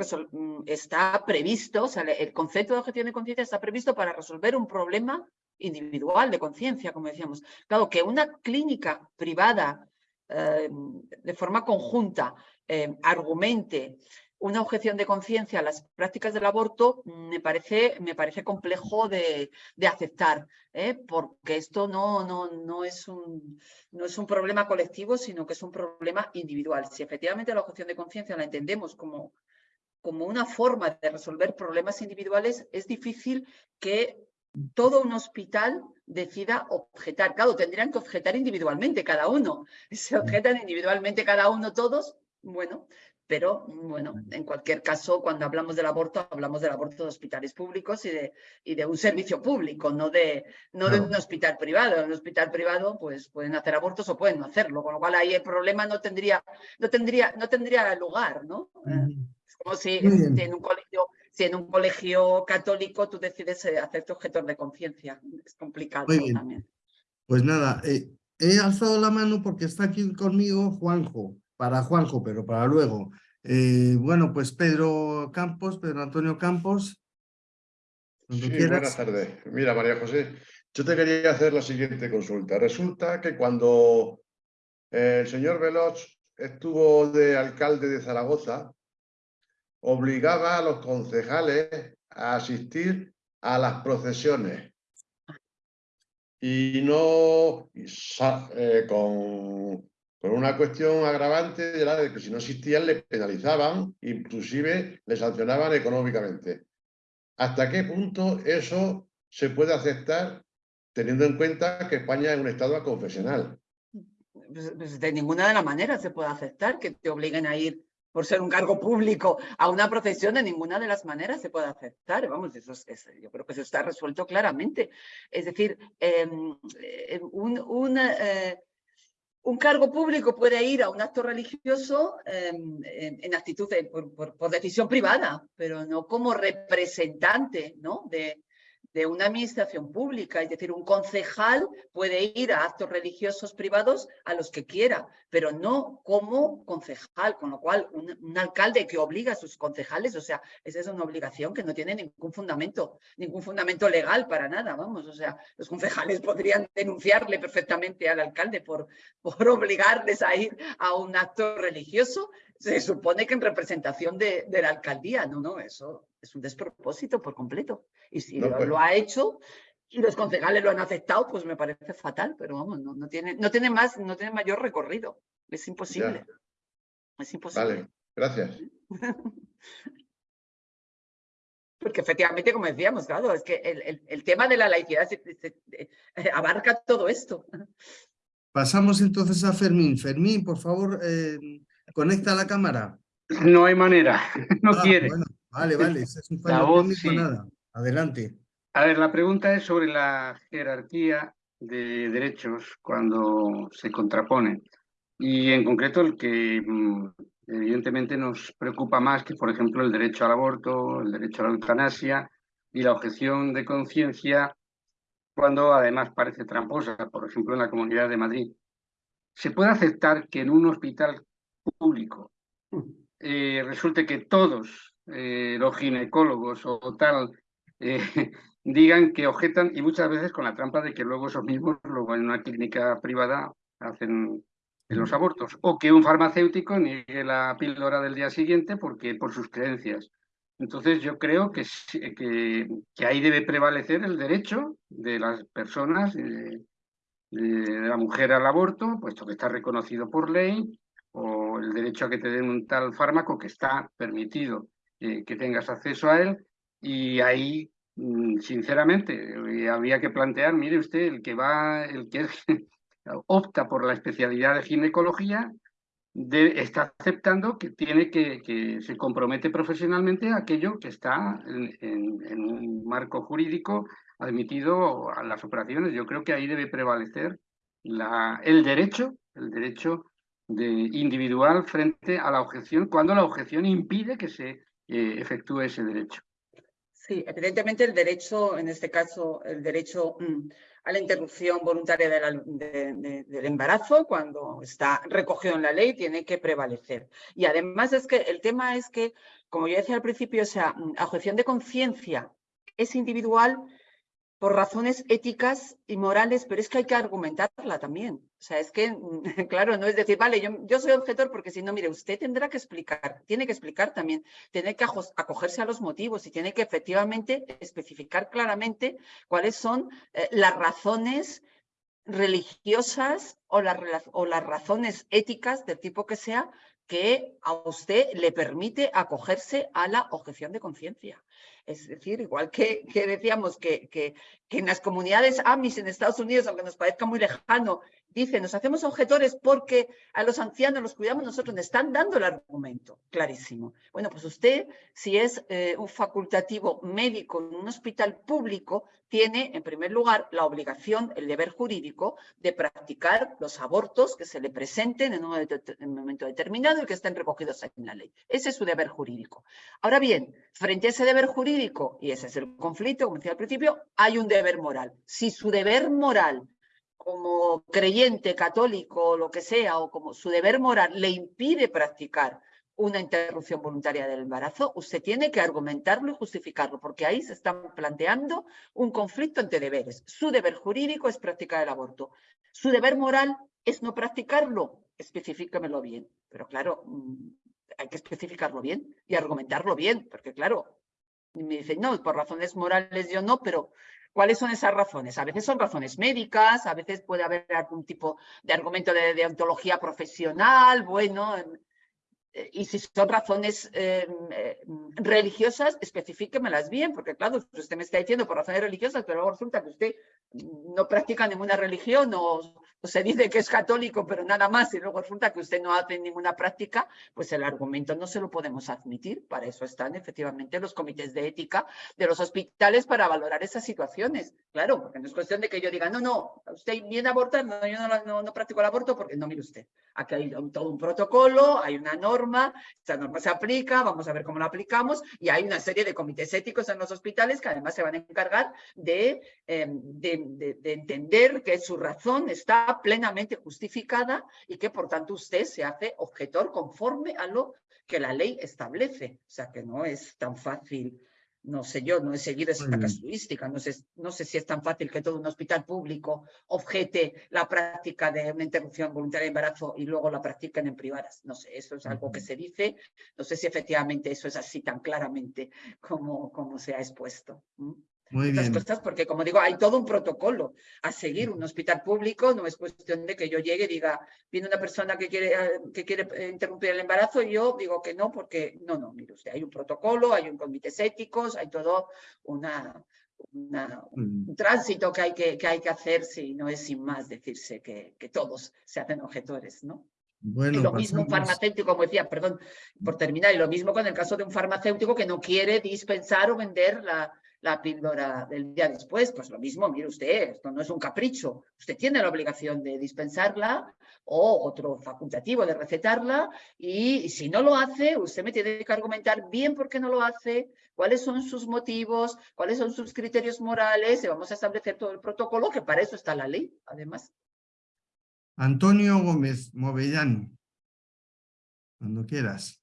está previsto, o sea, el concepto de objeción de conciencia está previsto para resolver un problema individual de conciencia, como decíamos. Claro, que una clínica privada em, de forma conjunta em, argumente una objeción de conciencia a las prácticas del aborto me parece, me parece complejo de, aceptar, ¿eh? porque esto no, no, no, es un, no es un problema colectivo, sino que es un problema individual. Si efectivamente la objeción de conciencia la entendemos como, como una forma de resolver problemas individuales, es difícil que todo un hospital decida objetar. Claro, tendrían que objetar individualmente cada uno. Se objetan individualmente cada uno todos, bueno, pero bueno, en cualquier caso, cuando hablamos del aborto, hablamos del aborto de hospitales públicos y de, y de un servicio público, no, de, no de un hospital privado. En un hospital privado, pues pueden hacer abortos o pueden no hacerlo, con lo cual ahí el problema no tendría, no tendría, no tendría lugar, ¿no? Es como si, en un colegio, si en un colegio católico tú decides eh, hacerte objetor de conciencia. Es complicado también. Pues nada, eh, he alzado la mano porque está aquí conmigo Juanjo para Juanjo, pero para luego. Eh, bueno, pues Pedro Campos, Pedro Antonio Campos. Sí, buenas tardes. Mira, María José, yo te quería hacer la siguiente consulta. Resulta que cuando el señor Veloz estuvo de alcalde de Zaragoza, obligaba a los concejales a asistir a las procesiones y no eh, con por una cuestión agravante era de que si no existían le penalizaban, inclusive le sancionaban económicamente. ¿Hasta qué punto eso se puede aceptar teniendo en cuenta que España es un Estado confesional? Pues, pues, de ninguna de las maneras se puede aceptar que te obliguen a ir por ser un cargo público a una procesión, de ninguna de las maneras se puede aceptar. Vamos, eso yo creo que eso está resuelto claramente. Es decir, em, em, un, eh, un cargo público puede ir a un acto religioso em, en, actitud por, decisión privada, pero no como representante ¿no? de, de una administración pública. Es decir, un concejal puede ir a actos religiosos privados a los que quiera, pero no como concejal, con lo cual un, alcalde que obliga a sus concejales, o sea, esa es una obligación que no tiene ningún fundamento, ningún fundamento legal para nada, vamos, o sea, los concejales podrían denunciarle perfectamente al alcalde por, por obligarles a ir a un acto religioso, se supone que en representación de, de la alcaldía, no, no, eso es un despropósito por completo. Y si pues lo, ha hecho y los concejales lo han aceptado, pues me parece fatal, pero vamos, no, no, tiene, no, tiene, más, no tiene mayor recorrido. Es imposible. Es imposible. Vale, gracias. Porque efectivamente, como decíamos, claro, es que el, el, tema de la laicidad eh, abarca todo esto. Pasamos entonces a Fermín. Fermín, por favor, eh, conecta la cámara. No hay manera, no ah, quiere. Vale, vale, es un fallo nada. Adelante. A ver, la pregunta es sobre la jerarquía de derechos cuando se contraponen. Y en concreto el que mm, evidentemente nos preocupa más que, por ejemplo, el derecho al aborto, el derecho a la eutanasia y la objeción de conciencia, cuando además parece tramposa, por ejemplo, en la Comunidad de Madrid. ¿Se puede aceptar que en un hospital público. Eh, resulte que todos eh, los ginecólogos o tal eh, digan que objetan y muchas veces con la trampa de que luego esos mismos luego en una clínica privada hacen los abortos. O que un farmacéutico niegue la píldora del día siguiente porque por sus creencias. Entonces yo creo que, que, que ahí debe prevalecer el derecho de las personas, de, de la mujer al aborto, puesto que está reconocido por ley, o el derecho a que te den un tal fármaco que está permitido que tengas acceso a él y ahí, mm, sinceramente, eh, habría que plantear, mire usted, el que va, el que opta por la especialidad de ginecología, está aceptando que tiene que, que se compromete profesionalmente a aquello que está en, un marco jurídico admitido a las operaciones. Yo creo que ahí debe prevalecer la, el derecho, el derecho individual frente a la objeción, cuando la objeción impide que se efectúe ese derecho. Sí, evidentemente el derecho, en este caso, el derecho mm, a la interrupción voluntaria del embarazo, cuando está recogido en la ley, tiene que prevalecer. Y además es que el tema es que, como yo decía al principio, o sea, mm, objeción de conciencia es individual por razones éticas y morales, pero es que hay que argumentarla también. O sea, es que, claro, no es decir, vale, yo, soy objetor porque si no, mire, usted tendrá que explicar, tiene que explicar también, tiene que acogerse a los motivos y tiene que efectivamente especificar claramente cuáles son eh, las razones religiosas o las razones éticas del tipo que sea que a usted le permite acogerse a la objeción de conciencia. Es decir, igual que, decíamos que, que, en las comunidades AMIS en Estados Unidos, aunque nos parezca muy lejano, dicen, nos hacemos objetores porque a los ancianos los cuidamos nosotros, nos están dando el argumento, clarísimo. Bueno, pues usted, si es eh, un facultativo médico en un hospital público, tiene, en primer lugar, la obligación, el deber jurídico de practicar los abortos que se le presenten en un, momento determinado y que estén recogidos en la ley. Ese es su deber jurídico. Ahora bien, frente a ese deber jurídico, y ese es el conflicto, como decía al principio, hay un deber moral. Si su deber moral como creyente católico o lo que sea, o como su deber moral le impide practicar una interrupción voluntaria del embarazo, usted tiene que argumentarlo y justificarlo, porque ahí se está planteando un conflicto entre deberes. Su deber jurídico es practicar el aborto. Su deber moral es no practicarlo. Especifícamelo bien. Pero claro, mm, hay que especificarlo bien y argumentarlo bien, porque claro, me dicen, no, por razones morales yo no, pero ¿Cuáles son esas razones? A veces son razones médicas, a veces puede haber algún tipo de argumento de, de ontología profesional, bueno, eh, y si son razones eh, eh, religiosas, especifíquemelas bien, porque claro, usted me está diciendo por razones religiosas, pero luego resulta que usted no practica ninguna religión o, se dice que es católico, pero nada más, y luego resulta que usted no hace ninguna práctica, pues el argumento no se lo podemos admitir. Para eso están efectivamente los comités de ética de los hospitales para valorar esas situaciones. Claro, porque no es cuestión de que yo diga, no, no, usted viene a abortar, no, yo no, no practico el aborto, porque no, mire usted, aquí hay todo un protocolo, hay una norma, esta norma se aplica, vamos a ver cómo la aplicamos, y hay una serie de comités éticos en los hospitales que además se van a encargar de, em, de de, entender que su razón está plenamente justificada y que por tanto usted se hace objetor conforme a lo que la ley establece. O sea que no es tan fácil, no sé yo, no he seguido esa casuística, no sé, no sé si es tan fácil que todo un hospital público objete la práctica de una interrupción voluntaria de embarazo y luego la practiquen en privadas. No sé, eso es algo que se dice, no sé si efectivamente eso es así tan claramente como, como se ha expuesto. Muy bien. cosas, porque como digo, hay todo un protocolo a seguir. Un hospital público no es cuestión de que yo llegue y diga, viene una persona que quiere, que quiere eh, interrumpir el embarazo y yo digo que no, porque no, no, mire usted, hay un protocolo, hay un comités éticos, hay todo una, un mm. tránsito que hay que, que hay que hacer, si no es sin más decirse que, que todos se hacen objetores, ¿no? Bueno, y lo mismo un farmacéutico, como decía, perdón, por terminar, y lo mismo con el caso de un farmacéutico que no quiere dispensar o vender la, la píldora del día después. Pues lo mismo, mire usted, esto no es un capricho. Usted tiene la obligación de dispensarla o otro facultativo de recetarla y, si no lo hace, usted me tiene que argumentar bien por qué no lo hace, cuáles son sus motivos, cuáles son sus criterios morales y vamos a establecer todo el protocolo, que para eso está la ley, además. Antonio Gómez Movellano, cuando quieras.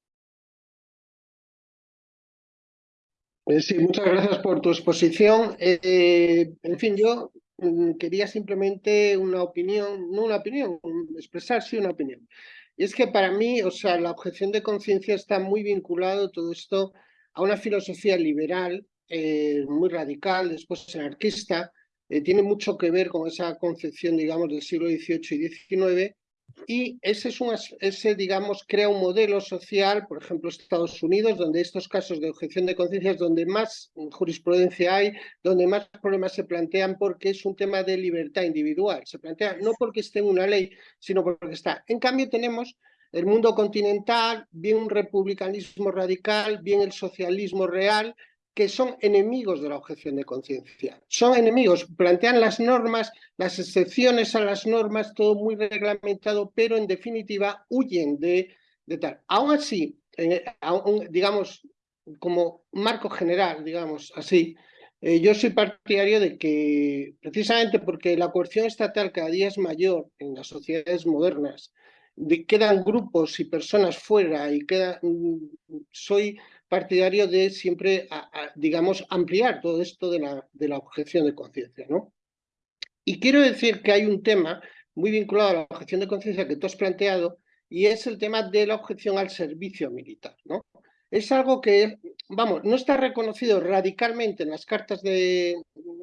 Sí, muchas gracias por tu exposición. Eh, en fin, yo mm, quería simplemente una opinión, no una opinión, expresar sí una opinión. Y es que para mí, o sea, la objeción de conciencia está muy vinculado todo esto a una filosofía liberal, eh, muy radical, después anarquista, tiene mucho que ver con esa concepción, digamos, del siglo XVIII y XIX, y ese, es un, ese, digamos, crea un modelo social, por ejemplo, Estados Unidos, donde estos casos de objeción de conciencia es donde más jurisprudencia hay, donde más problemas se plantean porque es un tema de libertad individual. Se plantea no porque esté en una ley, sino porque está. En cambio, tenemos el mundo continental, bien un republicanismo radical, bien el socialismo real, que son enemigos de la objeción de conciencia. Son enemigos, plantean las normas, las excepciones a las normas, todo muy reglamentado, pero en definitiva huyen de, de tal. Aún así, digamos, como marco general, digamos así, eh, yo soy partidario de que, precisamente porque la coerción estatal cada día es mayor en las sociedades modernas, de, quedan grupos y personas fuera y queda, mm, soy partidario de siempre, digamos, ampliar todo esto de la, objeción de conciencia, ¿no? Y quiero decir que hay un tema muy vinculado a la objeción de conciencia que tú has planteado, y es el tema de la objeción al servicio militar, ¿no? Es algo que, vamos, no está reconocido radicalmente en las cartas de,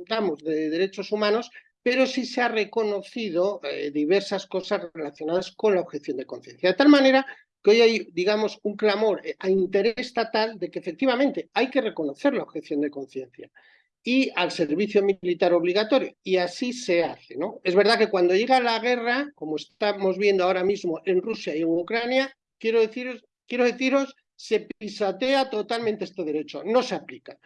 vamos, de derechos humanos, pero sí se ha reconocido eh, diversas cosas relacionadas con la objeción de conciencia. De tal manera que hoy hay, digamos, un clamor eh, a interés estatal de que efectivamente hay que reconocer la objeción de conciencia y al servicio militar obligatorio. Y así se hace. ¿no? Es verdad que cuando llega la guerra, como estamos viendo ahora mismo en Rusia y en Ucrania, quiero deciros, quiero deciros se pisatea totalmente este derecho, no se aplica.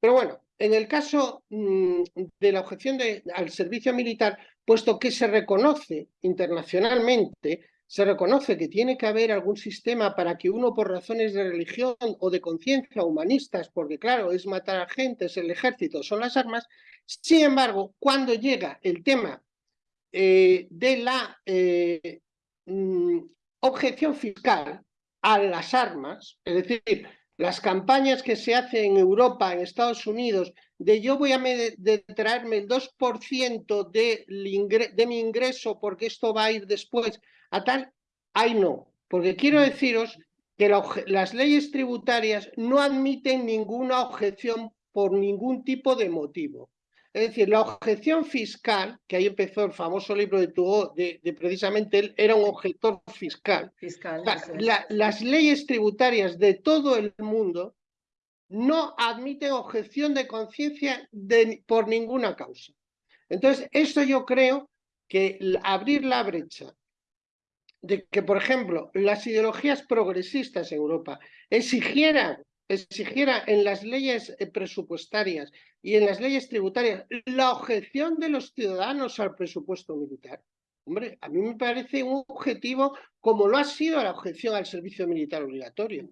Pero bueno, en el caso mm, de la objeción de, al servicio militar, puesto que se reconoce internacionalmente se reconoce que tiene que haber algún sistema para que uno por razones de religión o de conciencia humanistas, porque claro, es matar a gente, es el ejército, son las armas, sin embargo, cuando llega el tema eh, de la eh, mm, objeción fiscal a las armas, es decir, las campañas que se hacen en Europa, en Estados Unidos, de yo voy a traerme el 2% de, de mi ingreso porque esto va a ir después a tal, ahí no, porque quiero deciros que las leyes tributarias no admiten ninguna objeción por ningún tipo de motivo. Es decir, la objeción fiscal, que ahí empezó el famoso libro de Tugo, de, precisamente él era un objetor fiscal. fiscal las leyes tributarias de todo el mundo no admiten objeción de conciencia por ninguna causa. Entonces, esto yo creo que abrir la brecha de que, por ejemplo, las ideologías progresistas en Europa exigieran, exigieran en las leyes eh, presupuestarias y en las leyes tributarias la objeción de los ciudadanos al presupuesto militar. Hombre, a mí me parece un objetivo como lo ha sido la objeción al servicio militar obligatorio.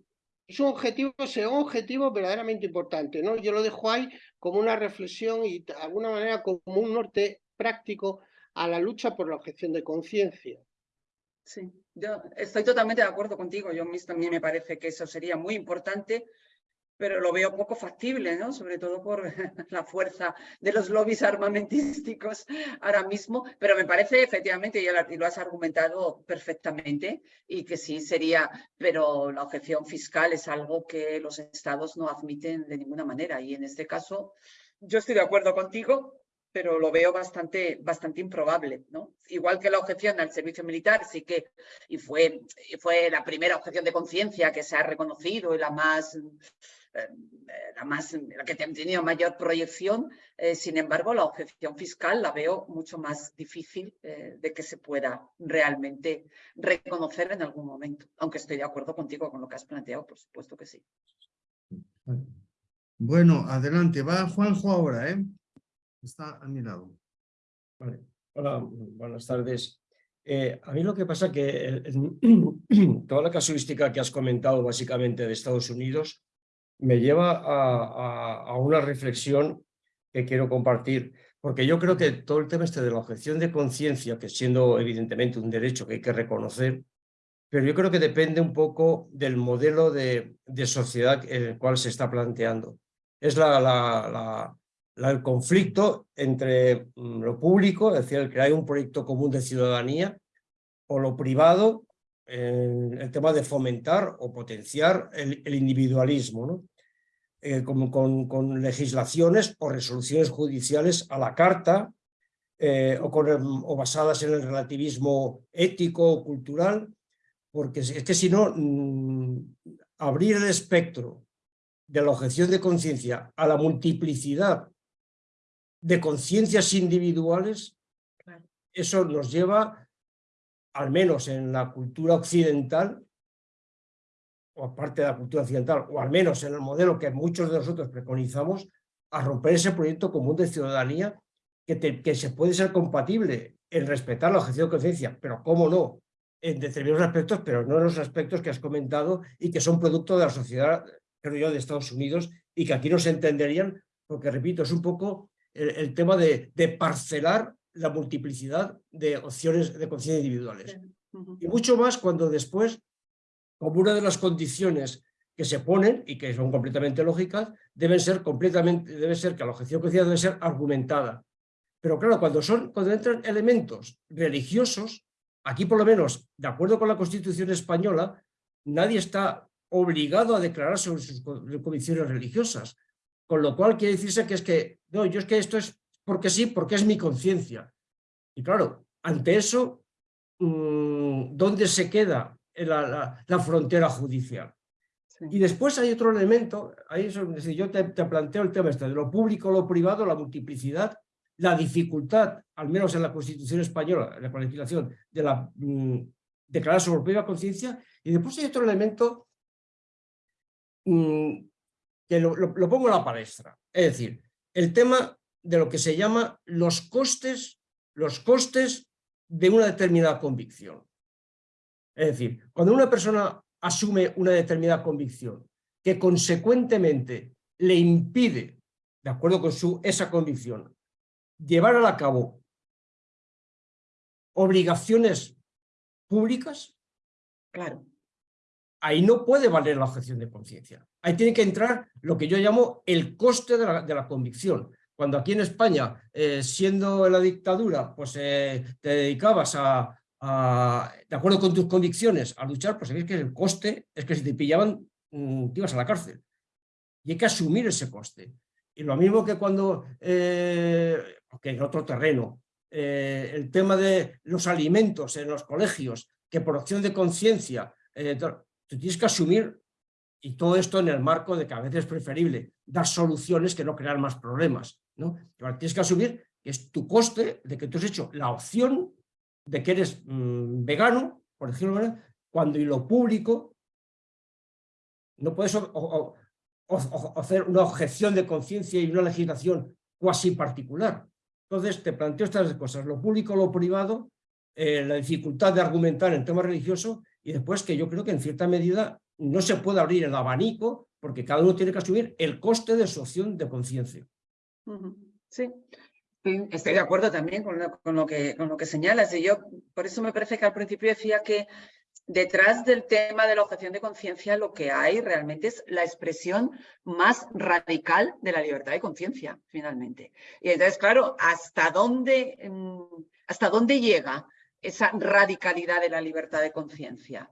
Es un objetivo, será un objetivo verdaderamente importante, ¿no? Yo lo dejo ahí como una reflexión y de alguna manera como un norte práctico a la lucha por la objeción de conciencia. Sí, yo estoy totalmente de acuerdo contigo. Yo también me parece que eso sería muy importante, pero lo veo poco factible, ¿no? Sobre todo por la fuerza de los lobbies armamentísticos ahora mismo. Pero me parece efectivamente, y lo has argumentado perfectamente, y que sí sería, pero la objeción fiscal es algo que los estados no admiten de ninguna manera. Y en este caso, yo estoy de acuerdo contigo, pero lo veo bastante, bastante improbable. ¿no? Igual que la objeción al servicio militar, sí que, y fue, fue la primera objeción de conciencia que se ha reconocido y la más, eh, la, más, que ha tenido mayor proyección, eh, sin embargo, la objeción fiscal la veo mucho más difícil eh, de que se pueda realmente reconocer en algún momento, aunque estoy de acuerdo contigo con lo que has planteado, por supuesto que sí. Bueno, adelante, va Juanjo ahora, ¿eh? Está a mi lado. Hola, buenas tardes. Eh, a mí lo que pasa que toda la casuística que has comentado básicamente de Estados Unidos me lleva a, una reflexión que quiero compartir, porque yo creo que todo el tema este de la objeción de conciencia, que siendo evidentemente un derecho que hay que reconocer, pero yo creo que depende un poco del modelo de, sociedad en el cual se está planteando. Es la, la, el conflicto entre mm, lo público, es decir, el crear un proyecto común de ciudadanía, o lo privado, el tema de fomentar o potenciar el, individualismo, ¿no? Eh, con, legislaciones o resoluciones judiciales a la carta eh, o, con, o, basadas en el relativismo ético o cultural, porque es que si no, mm, abrir el espectro de la objeción de conciencia a la multiplicidad de conciencias individuales, eso nos lleva, al menos en la cultura occidental, o aparte de la cultura occidental, o al menos en el modelo que muchos de nosotros preconizamos, a romper ese proyecto común de ciudadanía que, que se puede ser compatible en respetar la objeción de conciencia, pero cómo no, en determinados aspectos, pero no en los aspectos que has comentado y que son producto de la sociedad creo yo, de Estados Unidos y que aquí no se entenderían, porque repito, es un poco el, tema de, de, parcelar la multiplicidad de opciones de conciencia individuales. Y mucho más cuando después, como una de las condiciones que se ponen y que son completamente lógicas, deben ser completamente, debe ser que la objeción conciencia debe ser argumentada. Pero claro, cuando, son, cuando entran elementos religiosos, aquí por lo menos, de acuerdo con la Constitución española, nadie está obligado a declarar sobre sus convicciones religiosas. Con lo cual quiere decirse que es que, no, yo es que esto es porque sí, porque es mi conciencia. Y claro, ante eso, mm, ¿dónde se queda la, la, frontera judicial? Y después hay otro elemento, ahí es decir, yo te, te, planteo el tema este, de lo público, lo privado, la multiplicidad, la dificultad, al menos en la Constitución española, en la legislación, de la mm, declarar sobre propia conciencia, y después hay otro elemento mm, que lo, pongo en la palestra, es decir, el tema de lo que se llama los costes, los costes de una determinada convicción. Es decir, cuando una persona asume una determinada convicción que consecuentemente le impide, de acuerdo con su, esa convicción, llevar a cabo obligaciones públicas, claro. Ahí no puede valer la objeción de conciencia. Ahí tiene que entrar lo que yo llamo el coste de la, convicción. Cuando aquí en España, eh, siendo en la dictadura, pues eh, te dedicabas a, de acuerdo con tus convicciones, a luchar, pues sabéis que el coste es que si te pillaban, mm, te ibas a la cárcel. Y hay que asumir ese coste. Y lo mismo que cuando, eh, en otro terreno, el tema de los alimentos en los colegios, que por opción de conciencia, tú tienes que asumir, y todo esto en el marco de que a veces es preferible dar soluciones que no crear más problemas. ¿no? tienes que asumir que es tu coste de que tú has hecho la opción de que eres mm, vegano, por decirlo cuando y lo público no puedes hacer una objeción de conciencia y una legislación cuasi particular. Entonces te planteo estas cosas, lo público, lo privado, eh, la dificultad de argumentar en temas religiosos y después que yo creo que en cierta medida no se puede abrir el abanico porque cada uno tiene que asumir el coste de su opción de conciencia. Sí, estoy de acuerdo también con lo, que, con lo que señalas. Y yo, por eso me parece que al principio decía que detrás del tema de la objeción de conciencia lo que hay realmente es la expresión más radical de la libertad de conciencia, finalmente. Y entonces, claro, ¿hasta dónde, mm, ¿hasta dónde llega esa radicalidad de la libertad de conciencia?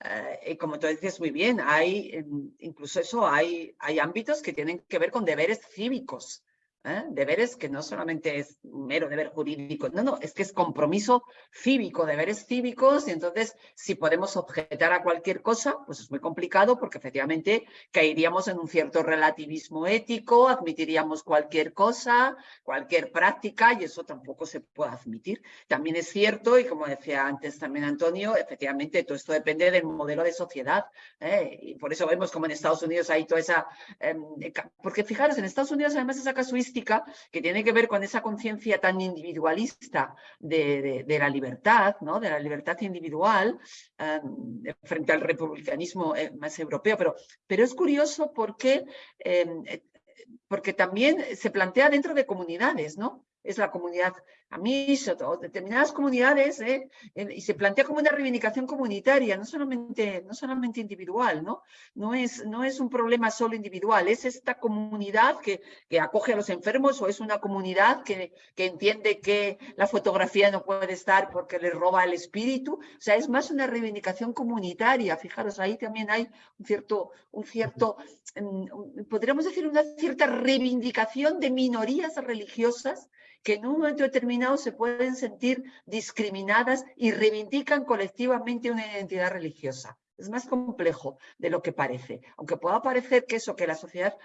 Eh, como tú dices muy bien, hay, mm, incluso eso, hay, hay ámbitos que tienen que ver con deberes cívicos, ¿eh? deberes que no solamente es mero deber jurídico, no, no, es que es compromiso cívico, deberes cívicos, y entonces si podemos objetar a cualquier cosa, pues es muy complicado porque efectivamente caeríamos en un cierto relativismo ético, admitiríamos cualquier cosa, cualquier práctica, y eso tampoco se puede admitir. También es cierto, y como decía antes también Antonio, efectivamente todo esto depende del modelo de sociedad, ¿eh? y por eso vemos como en Estados Unidos hay toda esa... Em, porque fijaros, en Estados Unidos además esa casuística que tiene que ver con esa conciencia tan individualista de, la libertad, ¿no? de la libertad individual em, frente al republicanismo eh, más europeo. Pero, pero es curioso porque, em, eh, porque también se plantea dentro de comunidades, ¿no? Es la comunidad Amish o determinadas comunidades, ¿eh? y se plantea como una reivindicación comunitaria, no solamente, no solamente individual, ¿no? No es, no es un problema solo individual, es esta comunidad que, que acoge a los enfermos o es una comunidad que, que entiende que la fotografía no puede estar porque le roba el espíritu, o sea, es más una reivindicación comunitaria, fijaros, ahí también hay un cierto, un cierto mm, podríamos decir una cierta reivindicación de minorías religiosas que en un momento determinado se pueden sentir discriminadas y reivindican colectivamente una identidad religiosa. Es más complejo de lo que parece. Aunque pueda parecer que eso, que la sociedad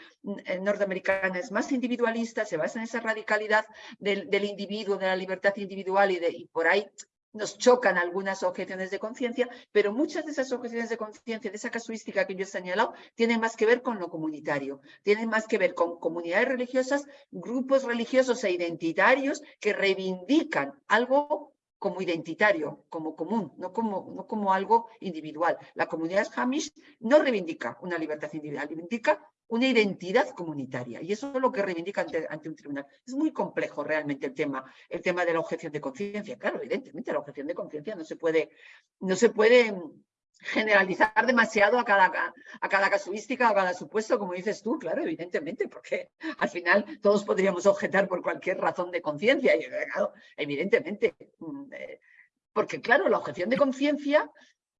eh, norteamericana es más individualista, se basa en esa radicalidad del, individuo, de la libertad individual y, de, y por ahí nos chocan algunas objeciones de conciencia, pero muchas de esas objeciones de conciencia, de esa casuística que yo he señalado, tienen más que ver con lo comunitario, tienen más que ver con comunidades religiosas, grupos religiosos e identitarios que reivindican algo como identitario, como común, no como, no como algo individual. La comunidad Hamish no reivindica una libertad individual, reivindica una identidad comunitaria y eso es lo que reivindica ante, un tribunal. Es muy complejo realmente el tema, el tema de la objeción de conciencia. Claro, evidentemente la objeción de conciencia no se puede, no se puede generalizar demasiado a cada, a cada casuística, a cada supuesto, como dices tú, claro, evidentemente, porque al final todos podríamos objetar por cualquier razón de conciencia, y evidentemente, mm, eh, porque claro, la objeción de conciencia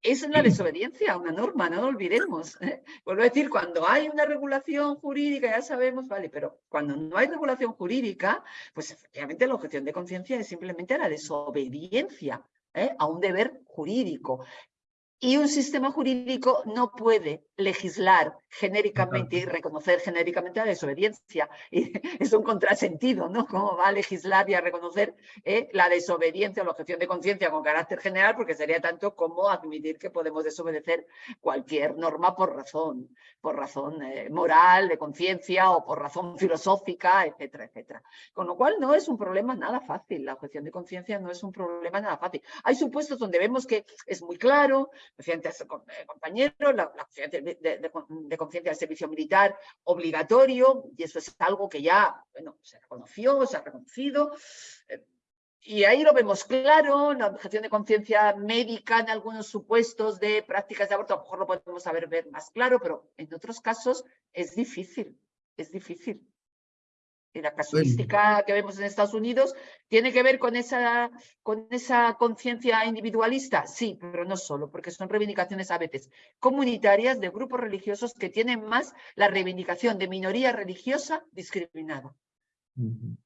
es la desobediencia a una norma, no lo olvidemos. ¿eh? Vuelvo a decir, cuando hay una regulación jurídica, ya sabemos, vale, pero cuando no hay regulación jurídica, pues efectivamente la objeción de conciencia es simplemente la desobediencia ¿eh? a un deber jurídico. Y un sistema jurídico no puede legislar genéricamente y reconocer genéricamente la desobediencia. Y es un contrasentido, ¿no? ¿Cómo va a legislar y a reconocer eh, la desobediencia o la objeción de conciencia con carácter general? Porque sería tanto como admitir que podemos desobedecer cualquier norma por razón, por razón eh, moral, de conciencia o por razón filosófica, etcétera, etcétera. Con lo cual no es un problema nada fácil. La objeción de conciencia no es un problema nada fácil. Hay supuestos donde vemos que es muy claro, antes eh, compañeros, la, la de, de, de conciencia del servicio militar obligatorio, y eso es algo que ya bueno, se reconoció, se ha reconocido, eh, y ahí lo vemos claro, la objeción de conciencia médica en algunos supuestos de prácticas de aborto, a lo mejor lo podemos saber ver más claro, pero en otros casos es difícil, es difícil. Y la casuística que vemos en Estados Unidos tiene que ver con esa, con esa conciencia individualista, sí, pero no solo, porque son reivindicaciones a veces comunitarias de grupos religiosos que tienen más la reivindicación de minoría religiosa discriminada.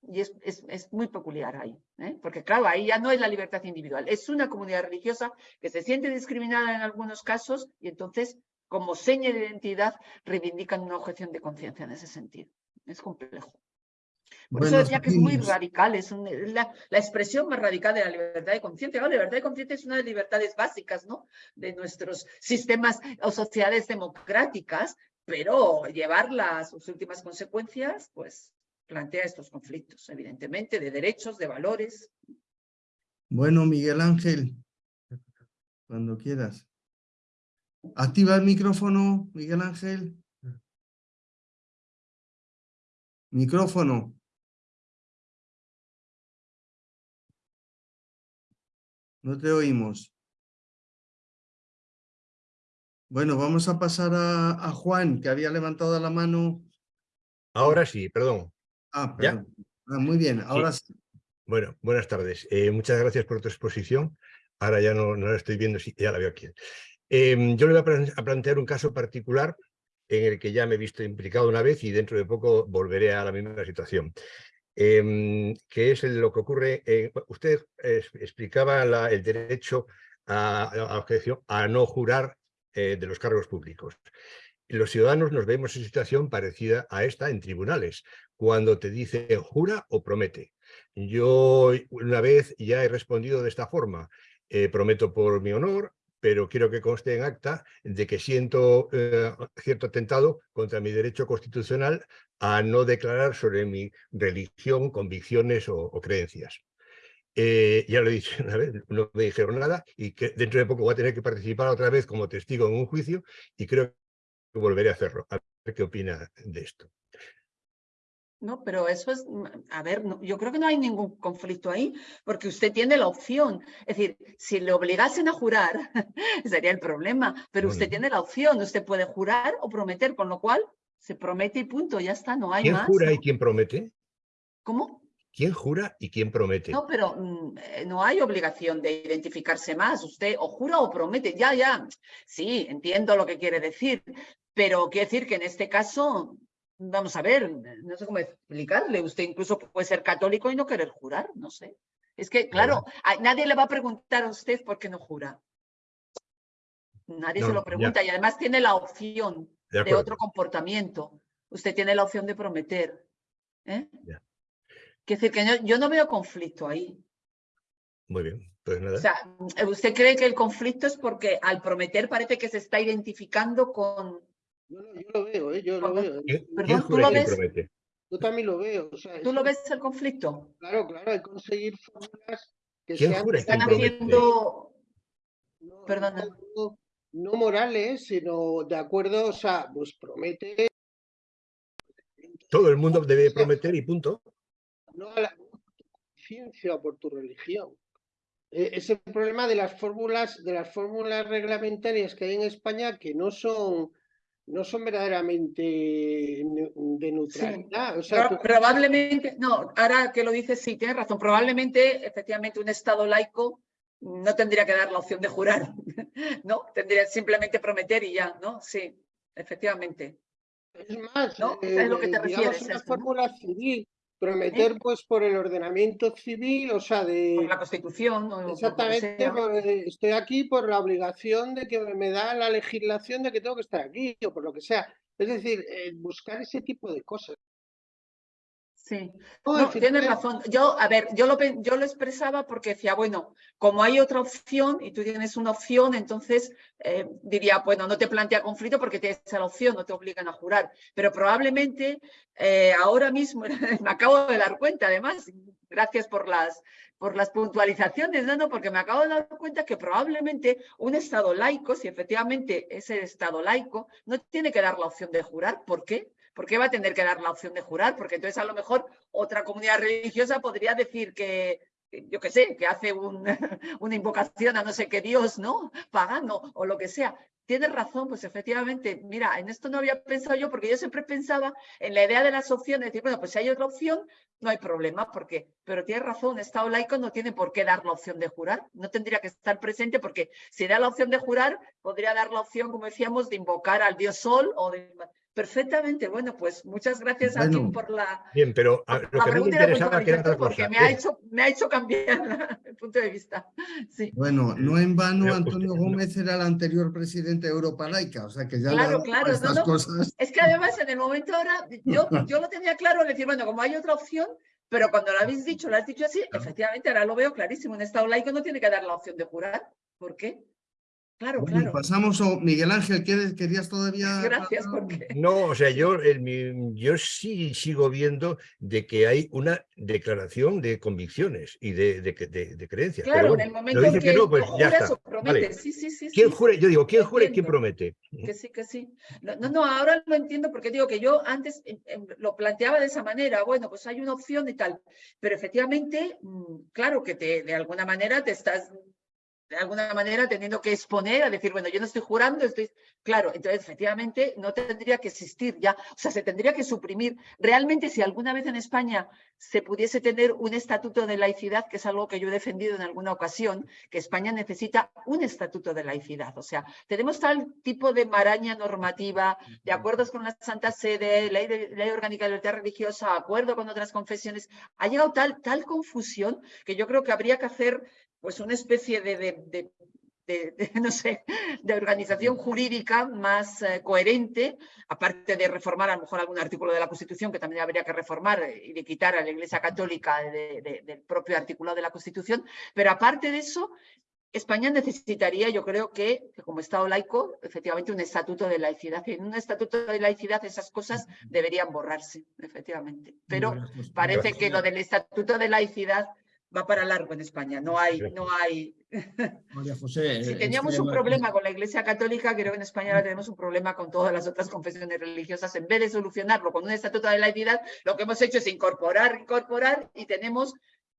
Y es, es, es, muy peculiar ahí, ¿eh? porque claro, ahí ya no es la libertad individual, es una comunidad religiosa que se siente discriminada en algunos casos y entonces, como seña de identidad, reivindican una objeción de conciencia en ese sentido. Es complejo. Por eso decía que es muy radical, es la, la, expresión más radical de la libertad de conciencia. La libertad de conciencia es una de las libertades básicas ¿no? de nuestros sistemas o sociedades democráticas, pero llevarla a sus últimas consecuencias, pues plantea estos conflictos, evidentemente, de derechos, de valores. Bueno, Miguel Ángel, cuando quieras. Activa el micrófono, Miguel Ángel. Micrófono. No te oímos. Bueno, vamos a pasar a, a, Juan, que había levantado la mano. Ahora sí, perdón. Ah, perdón. Ah, muy bien, ahora sí. Bueno, buenas tardes. Eh, muchas gracias por tu exposición. Ahora ya no, no la estoy viendo, ya la veo aquí. Eh, yo le voy a plantear un caso particular en el que ya me he visto implicado una vez y dentro de poco volveré a la misma situación. Eh, que es lo que ocurre, eh, usted explicaba el derecho a, a, objeción, a no jurar eh, de los cargos públicos. Los ciudadanos nos vemos en situación parecida a esta en tribunales, cuando te dice jura o promete. Yo una vez ya he respondido de esta forma, eh, prometo por mi honor, pero quiero que conste en acta de que siento eh, cierto atentado contra mi derecho constitucional a no declarar sobre mi religión, convicciones o, creencias. Eh, ya lo he dicho una vez, no me dijeron nada y que dentro de poco voy a tener que participar otra vez como testigo en un juicio y creo que volveré a hacerlo. A ver qué opina de esto. No, pero eso es, mm, a ver, no, yo creo que no hay ningún conflicto ahí, porque usted tiene la opción. Es decir, si le obligasen a jurar, sería el problema, pero usted tiene la opción, usted puede jurar o prometer, con lo cual se promete y punto, ya está, no hay ¿Quién más. jura ¿no? y quién promete? ¿Cómo? ¿Quién jura y quién promete? No, pero mm, eh, no hay obligación de identificarse más. Usted o jura o promete. Ya, ya. Sí, entiendo lo que quiere decir. Pero quiere decir que en este caso vamos a ver, no sé cómo explicarle, usted incluso puede ser católico y no querer jurar, no sé. Es que, claro, a, nadie le va a preguntar a usted por qué no jura. Nadie no, se lo pregunta ya. y además tiene la opción de, de, otro comportamiento. Usted tiene la opción de prometer. ¿eh? Quiere decir que yo, yo no veo conflicto ahí. Muy bien, pues nada. O sea, ¿usted cree que el conflicto es porque al prometer parece que se está identificando con, no, no, yo lo veo, ¿eh? yo lo veo. Perdón, ¿tú lo ves? Yo también lo veo. O sea, ¿Tú lo ves el conflicto? Claro, claro, hay que conseguir fórmulas que ¿Quién se han jura y Están haciendo... no, Perdona. no- no morales, sino de acuerdo, o sea, pues promete Todo el mundo debe prometer y punto. no a la conciencia o por tu religión. Eh, Es el problema de las fórmulas, de las fórmulas reglamentarias que hay en España que no son, no son verdaderamente de neutralidad. O sea, Probablemente, no, ahora que lo dices, sí, tienes razón. Probablemente, efectivamente, un Estado laico no tendría que dar la opción de jurar, ¿no? Tendría simplemente prometer y ya, ¿no? Sí, efectivamente. Es más, ¿No? eh, ¿Sabes lo que te digamos, refieres, una esto, no? fórmula civil, prometer pues por el ordenamiento civil, o sea, de... Por la Constitución o Exactamente, por, eh, estoy aquí por la obligación de que me da la legislación de que tengo que estar aquí o por lo que sea. Es decir, eh, buscar ese tipo de cosas. Sí. No, tienes razón. Yo, a ver, yo lo, yo lo expresaba porque decía, bueno, como hay otra opción y tú tienes una opción, entonces eh, diría, bueno, no te plantea conflicto porque tienes esa opción, no te obligan a jurar. Pero probablemente eh, ahora mismo, me acabo de dar cuenta, además, gracias por las, por las puntualizaciones, no, porque me acabo de dar cuenta que probablemente un Estado laico, si efectivamente es el Estado laico, no tiene que dar la opción de jurar. ¿Por qué? ¿Por qué va a tener que dar la opción de jurar? Porque entonces a lo mejor otra comunidad religiosa podría decir que, yo qué sé, que hace un- una invocación a no sé qué Dios, ¿no? Pagano o lo que sea. Tienes razón, pues efectivamente, mira, en esto no había pensado yo porque yo siempre pensaba en la idea de las opciones, decir, bueno, pues si hay otra opción, no hay problema, porque, pero tienes razón, Estado laico no tiene por qué dar la opción de jurar, no tendría que estar presente porque si da la opción de jurar, podría dar la opción, como decíamos, de invocar al dios Sol o de... Perfectamente, bueno, pues muchas gracias a ti por la, Bien, pero a- por lo la que a me pregunta y la interesaba que era otra cosa. porque me ha Eh, hecho, me ha hecho cambiar la- el punto de vista. Sí, Bueno, no en vano Pero Antonio usted- no- Gómez era el anterior presidente de Europa Laica, o sea que ya Claro, claro, no, estas no. cosas. es que además en el momento ahora, yo, yo lo tenía claro, es decir, bueno, como hay otra opción, pero cuando lo habéis dicho, lo has dicho así, efectivamente, ahora lo veo clarísimo, un Estado laico no tiene que dar la opción de jurar. ¿Por qué? Claro, Bueno, claro. pasamos a Miguel Ángel, ¿quieres, querías todavía? Gracias, porque... No, o sea, yo, el mi- yo sí sigo viendo de que hay una declaración de convicciones y de, de, que- de- de creencias. Claro, Pero en el momento dice que que no, pues ya está. Vale. sí, sí, sí. ¿Quién sí. jure? Yo digo, ¿quién jure y quién promete? Que sí, que sí. No, no, no, ahora lo entiendo porque digo que yo antes em, em, lo planteaba de esa manera, bueno, pues hay una opción y tal, pero efectivamente, mm, claro que te, de alguna manera te estás, de alguna manera teniendo que exponer a decir, bueno, yo no estoy jurando, estoy, claro, entonces efectivamente no tendría que existir ya, o sea, se tendría que suprimir. Realmente si alguna vez en España se pudiese tener un estatuto de laicidad, que es algo que yo he defendido en alguna ocasión, que España necesita un estatuto de laicidad. O sea, tenemos tal tipo de maraña normativa, de acuerdos con la Santa Sede, ley, de- ley orgánica de libertad religiosa, acuerdo con otras confesiones. Ha llegado tal, tal confusión que yo creo que habría que hacer pues una especie de, de- de- no sé, de organización jurídica más eh, coherente, aparte de reformar a lo mejor algún artículo de la Constitución que también habría que reformar eh, y de quitar a la Iglesia Católica de- de- del propio artículo de la Constitución, pero aparte de eso, España necesitaría, yo creo que, que como Estado laico, efectivamente un estatuto de laicidad. Y en un estatuto de laicidad esas cosas deberían borrarse, efectivamente. Pero José- parece que lo del estatuto de laicidad va para largo en España. No hay, no hay. María José, Si eh, teníamos un ma- problema con la Iglesia Católica, creo que en España ahora tenemos un problema con todas las otras confesiones religiosas. En vez de solucionarlo con un estatuto de laicidad, lo que hemos hecho es incorporar, incorporar y tenemos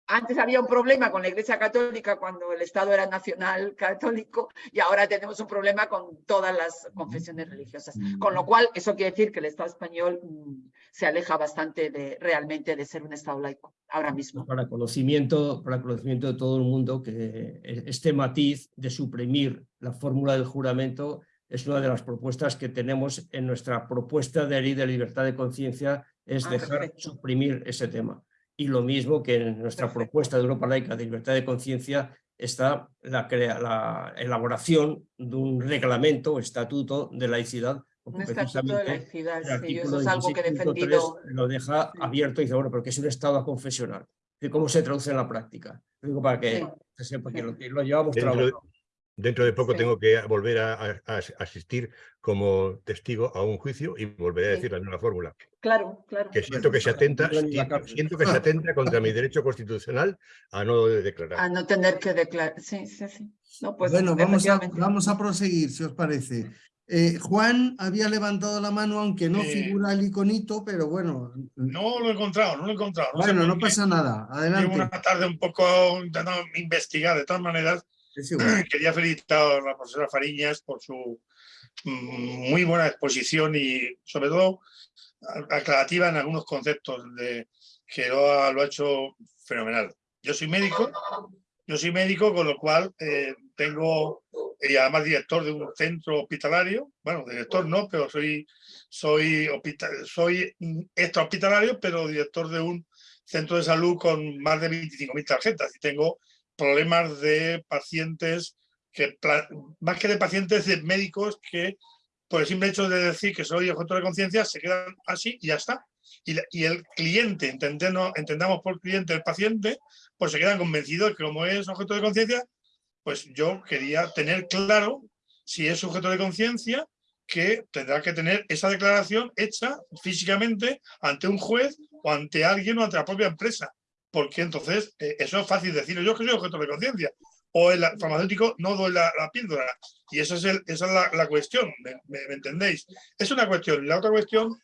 antes había un problema con la Iglesia Católica cuando el Estado era nacional católico y ahora tenemos un problema con todas las confesiones religiosas. Con lo cual, eso quiere decir que el Estado español mm, se aleja bastante de realmente de ser un Estado laico ahora mismo. para conocimiento, para conocimiento de todo el mundo que este matiz de suprimir la fórmula del juramento es una de las propuestas que tenemos en nuestra propuesta de ley de libertad de conciencia, es Ah, dejar perfecto. suprimir ese tema. Y lo mismo que en nuestra Perfecto. propuesta de Europa Laica de libertad de conciencia está la, la elaboración de un reglamento o estatuto de laicidad. Un estatuto de laicidad, sí, eso es algo que he 16.3 defendido. lo deja Sí. abierto y dice, bueno, porque es un estado confesional. ¿Y cómo se traduce en la práctica? Lo digo para que Sí. se sepa que lo, que lo llevamos Dentro de- trabajando. Dentro de poco Sí. tengo que volver a, a- a asistir como testigo a un juicio y volveré a Sí. decir la misma fórmula. Claro, claro. Que siento que se atenta, siento, cárcel. siento que se atenta contra mi derecho constitucional a no declarar. A no tener que declarar. Sí, sí, sí. No, pues bueno, vamos a, vamos a proseguir, si os parece. Eh, Juan había levantado la mano, aunque no figura el iconito, pero bueno. No lo he encontrado, no lo he encontrado. no bueno, no pasa nada. Llevo Adelante. una tarde un poco intentando investigar. De todas maneras, quería felicitar a la profesora Fariñas por su mm, muy buena exposición y sobre todo aclarativa en algunos conceptos de, que lo ha, lo ha hecho fenomenal. Yo soy médico, yo soy médico, con lo cual eh, tengo, y además director de un centro hospitalario, bueno, director no, pero soy, soy, hospita- soy extrahospitalario, pero director de un centro de salud con más de 25.000 tarjetas y tengo problemas de pacientes, que más que de pacientes, de médicos que por el simple hecho de decir que soy objeto de conciencia se quedan así y ya está. Y, y el cliente, entendemos, entendamos por cliente el paciente, pues se quedan convencidos que como es objeto de conciencia, pues yo quería tener claro si es sujeto de conciencia que tendrá que tener esa declaración hecha físicamente ante un juez o ante alguien o ante la propia empresa. Porque entonces eh, eso es fácil decirlo. Yo que soy objeto de conciencia. O el farmacéutico no doy la, píldora. Y es esa es la, cuestión. ¿me, entendéis? Es una cuestión. La otra cuestión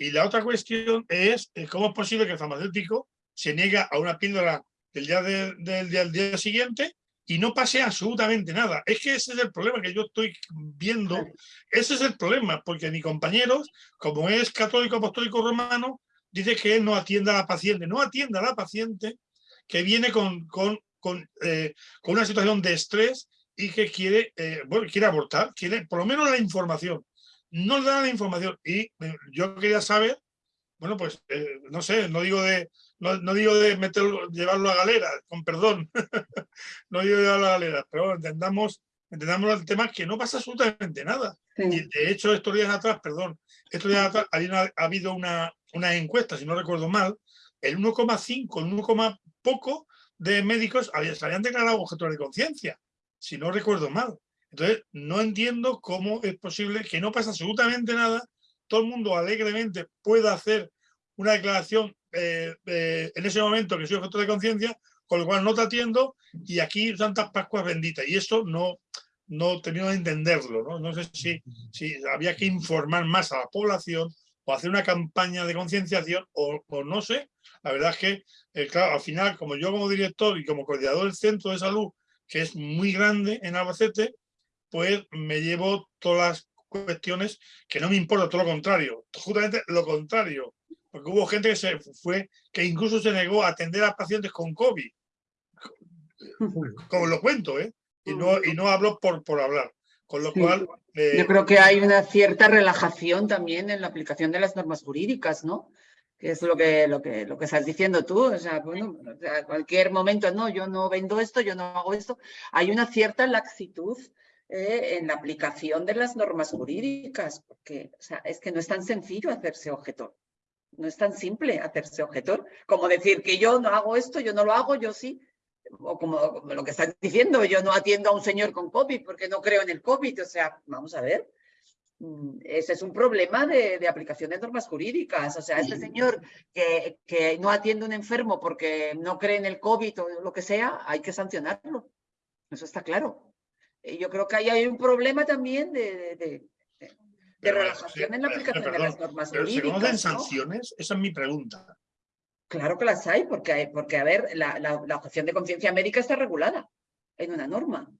Y la otra cuestión es eh, cómo es posible que el farmacéutico se niega a una píldora del día, de- del del día siguiente y no pase absolutamente nada. Es que ese es el problema que yo estoy viendo. Ese es el problema, porque mi compañero, como es católico apostólico romano, dice que él no atiende a la paciente. No atiende a la paciente que viene con, con, con, eh, con una situación de estrés y que quiere, eh, bueno, quiere abortar, quiere por lo menos la información no le dan la información. Y eh, yo quería saber, bueno, pues eh, no sé, no digo de, no, no digo de meterlo, llevarlo a galera, con perdón, no digo de llevarlo a galera, pero bueno, entendamos, entendamos el tema que no pasa absolutamente nada. Sí. Y de hecho, estos días atrás, perdón, estos días atrás una- ha habido una, una encuesta, si no recuerdo mal, el 1,5, el 1, coma poco de médicos había- se habían declarado objetores de conciencia, si no recuerdo mal. Entonces, no entiendo cómo es posible que no pasa absolutamente nada, todo el mundo alegremente pueda hacer una declaración eh, en ese momento que soy objeto de conciencia, con lo cual no te atiendo y aquí Santas Pascuas benditas. Y eso no, no termino de entenderlo. No, sé si, si había que informar más a la población o hacer una campaña de concienciación o, o no sé. La verdad es que, eh, claro, al final, como yo como director y como coordinador del centro de salud, que es muy grande en Albacete, pues me llevo todas las cuestiones que no me importa, todo lo contrario, justamente lo contrario, porque hubo gente que se fue, que incluso se negó a atender a pacientes con COVID, como lo cuento, ¿eh? Y no, y no hablo por, por hablar, con lo Sí. cual... eh, Yo creo que hay una cierta relajación también en la aplicación de las normas jurídicas, ¿no? Que es lo que, lo que, lo que estás diciendo tú. O sea, bueno, o sea, cualquier momento, no, yo no vendo esto, yo no hago esto. Hay una cierta laxitud eh, en la aplicación de las normas jurídicas, porque o sea, es que no es tan sencillo hacerse objetor. No es tan simple hacerse objetor como decir que yo no hago esto, yo no lo hago, yo sí. O como, como lo que estás diciendo, yo no atiendo a un señor con COVID porque no creo en el COVID. O sea, vamos a ver. Mm, Ese es un problema de, de aplicación de normas jurídicas. O sea, este señor que, que no atiende a un enfermo porque no cree en el COVID o lo que sea, hay que sancionarlo. Eso está claro. Y yo creo que ahí hay un problema también de, de, de- de pero, relajación sí, en la eh, aplicación de las normas pero ¿Se jurídicas. conocen ¿no? sanciones? Esa es mi pregunta. Claro que las hay, porque, hay- porque a ver, la, la- la objeción de conciencia médica está regulada en una norma.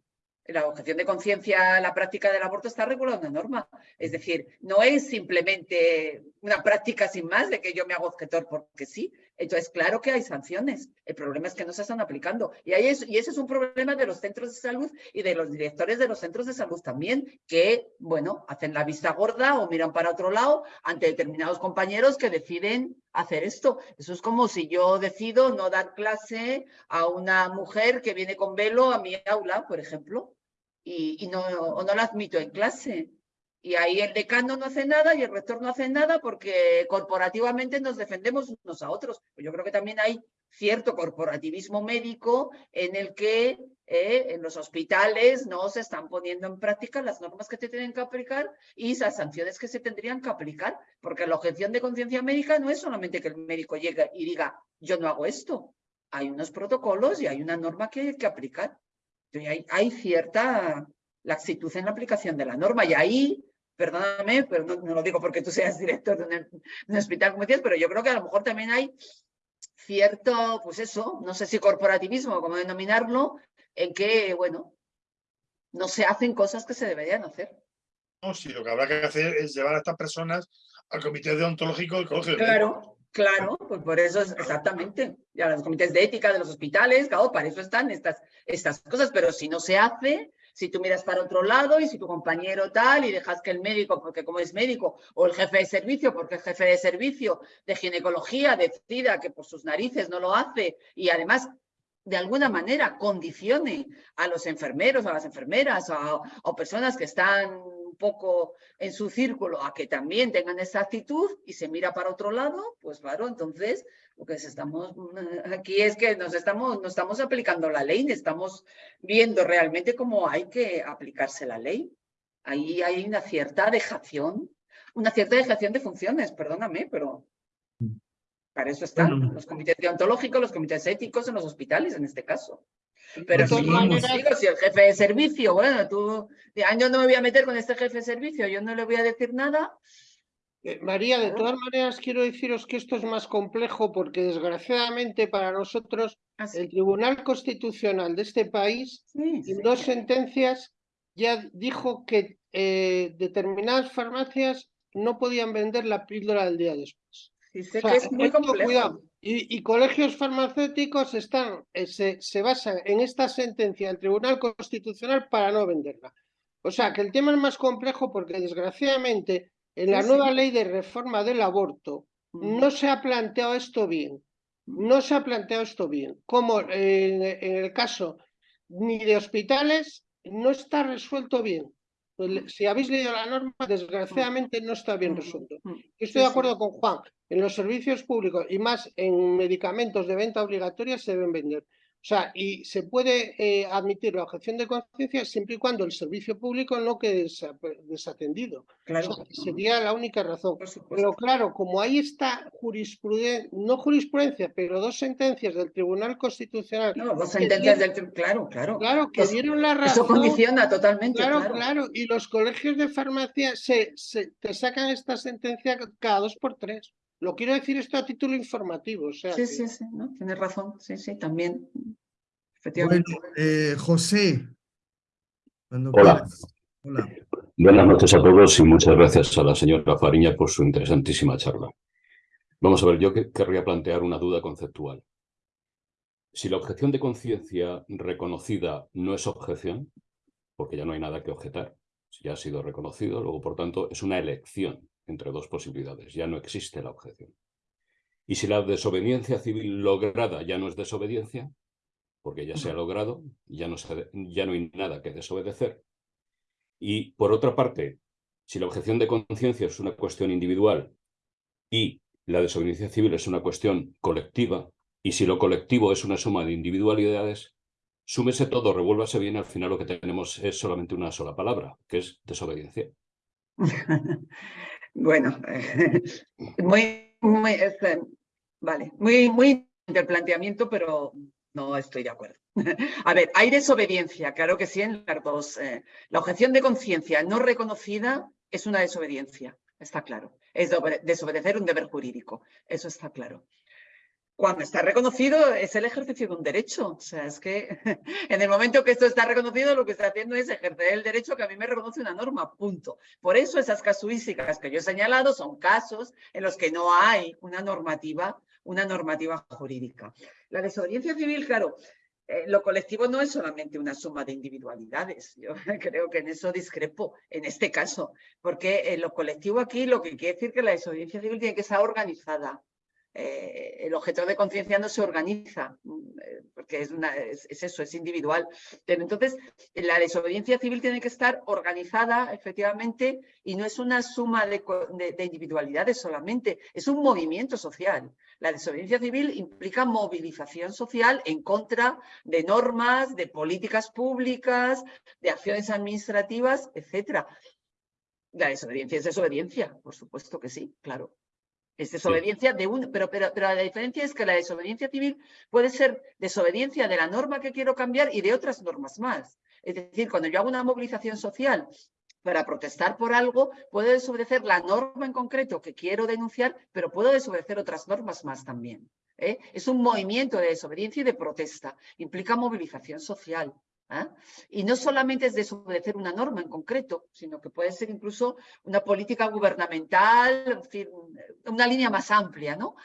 La objeción de conciencia, la práctica del aborto está regulada en una norma. Es decir, no es simplemente una práctica sin más de que yo me hago objetor porque sí. Entonces, claro que hay sanciones. El problema es que no se están aplicando. Y, ahí es, y ese es un problema de los centros de salud y de los directores de los centros de salud también, que, bueno, hacen la vista gorda o miran para otro lado ante determinados compañeros que deciden hacer esto. Eso es como si yo decido no dar clase a una mujer que viene con velo a mi aula, por ejemplo, y, no, o no la admito en clase. Y ahí el decano no hace nada y el rector no hace nada porque corporativamente nos defendemos unos a otros. Yo creo que también hay cierto corporativismo médico en el que eh, en los hospitales no se están poniendo en práctica las normas que se tienen que aplicar y las sanciones que se tendrían que aplicar, porque la objeción de conciencia médica no es solamente que el médico llegue y diga, yo no hago esto. Hay unos protocolos y hay una norma que hay que aplicar. Hay, hay cierta laxitud en la aplicación de la norma y ahí perdóname, pero no, lo digo porque tú seas director de un, hospital como dices, pero yo creo que a lo mejor también hay cierto, pues eso, no sé si corporativismo, como denominarlo, en que, bueno, no se hacen cosas que se deberían hacer. No, sí, lo que habrá que hacer es llevar a estas personas al comité deontológico del colegio. Claro, claro, pues por eso es exactamente. Ya los comités de ética de los hospitales, claro, para eso están estas, estas cosas, pero si no se hace, si tú miras para otro lado y si tu compañero tal y dejas que el médico, porque como es médico, o el jefe de servicio, porque el jefe de servicio de ginecología decida que por sus narices no lo hace y además de alguna manera condicione a los enfermeros, a las enfermeras o, o personas que están un poco en su círculo a que también tengan esa actitud y se mira para otro lado, pues claro, entonces lo que estamos aquí es que nos estamos, no estamos aplicando la ley, estamos viendo realmente cómo hay que aplicarse la ley. Ahí hay una cierta dejación, una cierta dejación de funciones, perdóname, pero para eso están los comités deontológicos, los comités éticos en los hospitales en este caso. Pero si, si el jefe de servicio, bueno, tú, yo no me voy a meter con este jefe de servicio, yo no le voy a decir nada, eh, María, de todas maneras quiero deciros que esto es más complejo porque desgraciadamente para nosotros ah, el Tribunal Constitucional de este país en dos sentencias ya dijo que eh, determinadas farmacias no podían vender la píldora del día después. Es muy complejo. Y, colegios farmacéuticos están, eh, se, se basan en esta sentencia del Tribunal Constitucional para no venderla. O sea que el tema es más complejo porque desgraciadamente en la nueva ley de reforma del aborto no se ha planteado esto bien. No se ha planteado esto bien. Como en, el caso ni de hospitales, no está resuelto bien. Pues si habéis leído la norma, desgraciadamente no está bien resuelto. estoy de acuerdo con Juan. En los servicios públicos y más en medicamentos de venta obligatoria se deben vender. O sea, y se puede eh, admitir la objeción de conciencia siempre y cuando el servicio público no quede desatendido. Claro. sería la única razón. Pero claro, como ahí está jurisprudencia, no jurisprudencia, pero dos sentencias del Tribunal Constitucional. No, dos sentencias del Claro, claro. Claro, que dieron la razón. Eso condiciona totalmente. Claro, claro, Y los colegios de farmacia se, se te sacan esta sentencia cada dos por tres. Lo quiero decir esto a título informativo. sí, sí, sí, ¿no? tienes razón, sí, sí, también. Efectivamente. Bueno, eh, José. Hola. Hola. Buenas noches a todos y muchas gracias a la señora Fariña por su interesantísima charla. Vamos a ver, yo querría plantear una duda conceptual. Si la objeción de conciencia reconocida no es objeción, porque ya no hay nada que objetar, si ya ha sido reconocido, luego por tanto es una elección entre dos posibilidades. Ya no existe la objeción. Y si la desobediencia civil lograda ya no es desobediencia, porque ya se ha logrado, ya no, hay nada que desobedecer. Y por otra parte, si la objeción de conciencia es una cuestión individual y la desobediencia civil es una cuestión colectiva, y si lo colectivo es una suma de individualidades, súmese todo, revuélvase bien, al final lo que tenemos es solamente una sola palabra, que es desobediencia. Bueno, muy, muy, este, vale, muy, muy del planteamiento, pero no estoy de acuerdo. A ver, hay desobediencia, claro que sí, en las dos. Eh, la objeción de conciencia no reconocida es una desobediencia, está claro. Es desobedecer un deber jurídico, eso está claro cuando está reconocido es el ejercicio de un derecho. O sea, es que en el momento que esto está reconocido, lo que está haciendo es ejercer el derecho que a mí me reconoce una norma, punto. Por eso esas casuísticas que yo he señalado son casos en los que no hay una normativa, una normativa jurídica. La desobediencia civil, claro, eh, lo colectivo no es solamente una suma de individualidades. Yo creo que en eso discrepo, en este caso, porque lo colectivo aquí lo que quiere decir que la desobediencia civil tiene que estar organizada, eh, el objeto de conciencia no se organiza. Mm, eh, porque es, es, eso, es individual. Pero entonces, la desobediencia civil tiene que estar organizada, efectivamente, y no es una suma de, de individualidades solamente, es un movimiento social. La desobediencia civil implica movilización social en contra de normas, de políticas públicas, de acciones administrativas, etc. La desobediencia es desobediencia, por supuesto que sí, claro. Es desobediencia de un... Pero, pero, pero la diferencia es que la desobediencia civil puede ser desobediencia de la norma que quiero cambiar y de otras normas más. Es decir, cuando yo hago una movilización social para protestar por algo, puedo desobedecer la norma en concreto que quiero denunciar, pero puedo desobedecer otras normas más también. ¿eh? Es un movimiento de desobediencia y de protesta. Implica movilización social. ¿Ah? Y no solamente es desobedecer una norma en concreto, sino que puede ser incluso una política gubernamental, una línea más amplia, ¿no?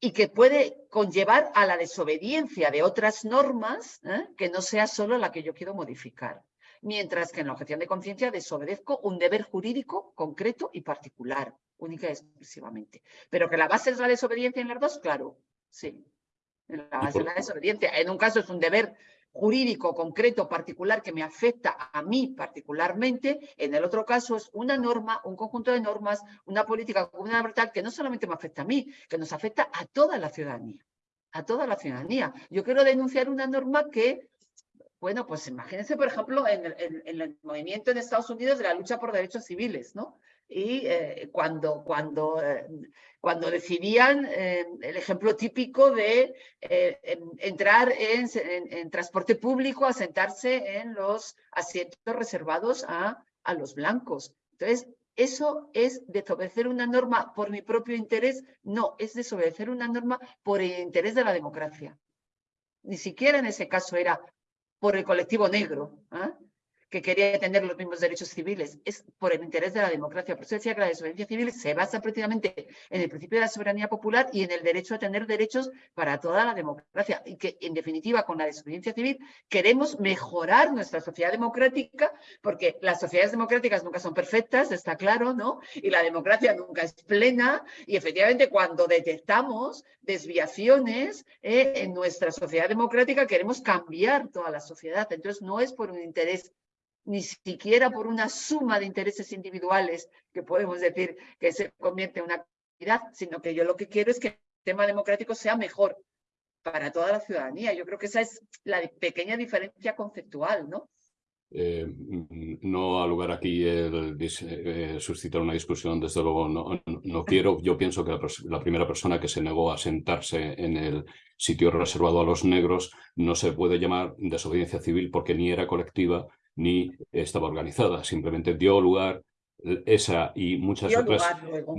y que puede conllevar a la desobediencia de otras normas ¿eh? que no sea solo la que yo quiero modificar. Mientras que en la objeción de conciencia desobedezco un deber jurídico concreto y particular, única y exclusivamente. Pero que la base es la desobediencia en las dos, claro, sí. En la base es la desobediencia. En un caso es un deber jurídico concreto particular que me afecta a mí particularmente, en el otro caso es una norma, un conjunto de normas, una política gubernamental que no solamente me afecta a mí, que nos afecta a toda la ciudadanía, a toda la ciudadanía. Yo quiero denunciar una norma que, bueno, pues imagínense, por ejemplo, en el, movimiento en Estados Unidos de la lucha por derechos civiles, ¿no? y eh, cuando, cuando, eh, cuando decidían eh, el ejemplo típico de entrar en, en, transporte público a sentarse en los asientos reservados a, a los blancos. Entonces, ¿eso es desobedecer una norma por mi propio interés? No, es desobedecer una norma por el interés de la democracia. Ni siquiera en ese caso era por el colectivo negro. ¿ah? Que quería tener los mismos derechos civiles, es por el interés de la democracia. Por eso decía que la desobediencia civil se basa precisamente en el principio de la soberanía popular y en el derecho a tener derechos para toda la democracia. Y que, en definitiva, con la desobediencia civil queremos mejorar nuestra sociedad democrática, porque las sociedades democráticas nunca son perfectas, está claro, ¿no? Y la democracia nunca es plena. Y efectivamente, cuando detectamos desviaciones eh, en nuestra sociedad democrática, queremos cambiar toda la sociedad. Entonces, no es por un interés ni siquiera por una suma de intereses individuales que podemos decir que se convierte en una actividad, sino que yo lo que quiero es que el tema democrático sea mejor para toda la ciudadanía. Yo creo que esa es la pequeña diferencia conceptual, ¿no? Eh, no ha lugar aquí el, eh, suscitar una discusión, desde luego no, no quiero. Yo pienso que la, la, primera persona que se negó a sentarse en el sitio reservado a los negros no se puede llamar desobediencia civil porque ni era colectiva ni estaba organizada, simplemente dio lugar esa y muchas otras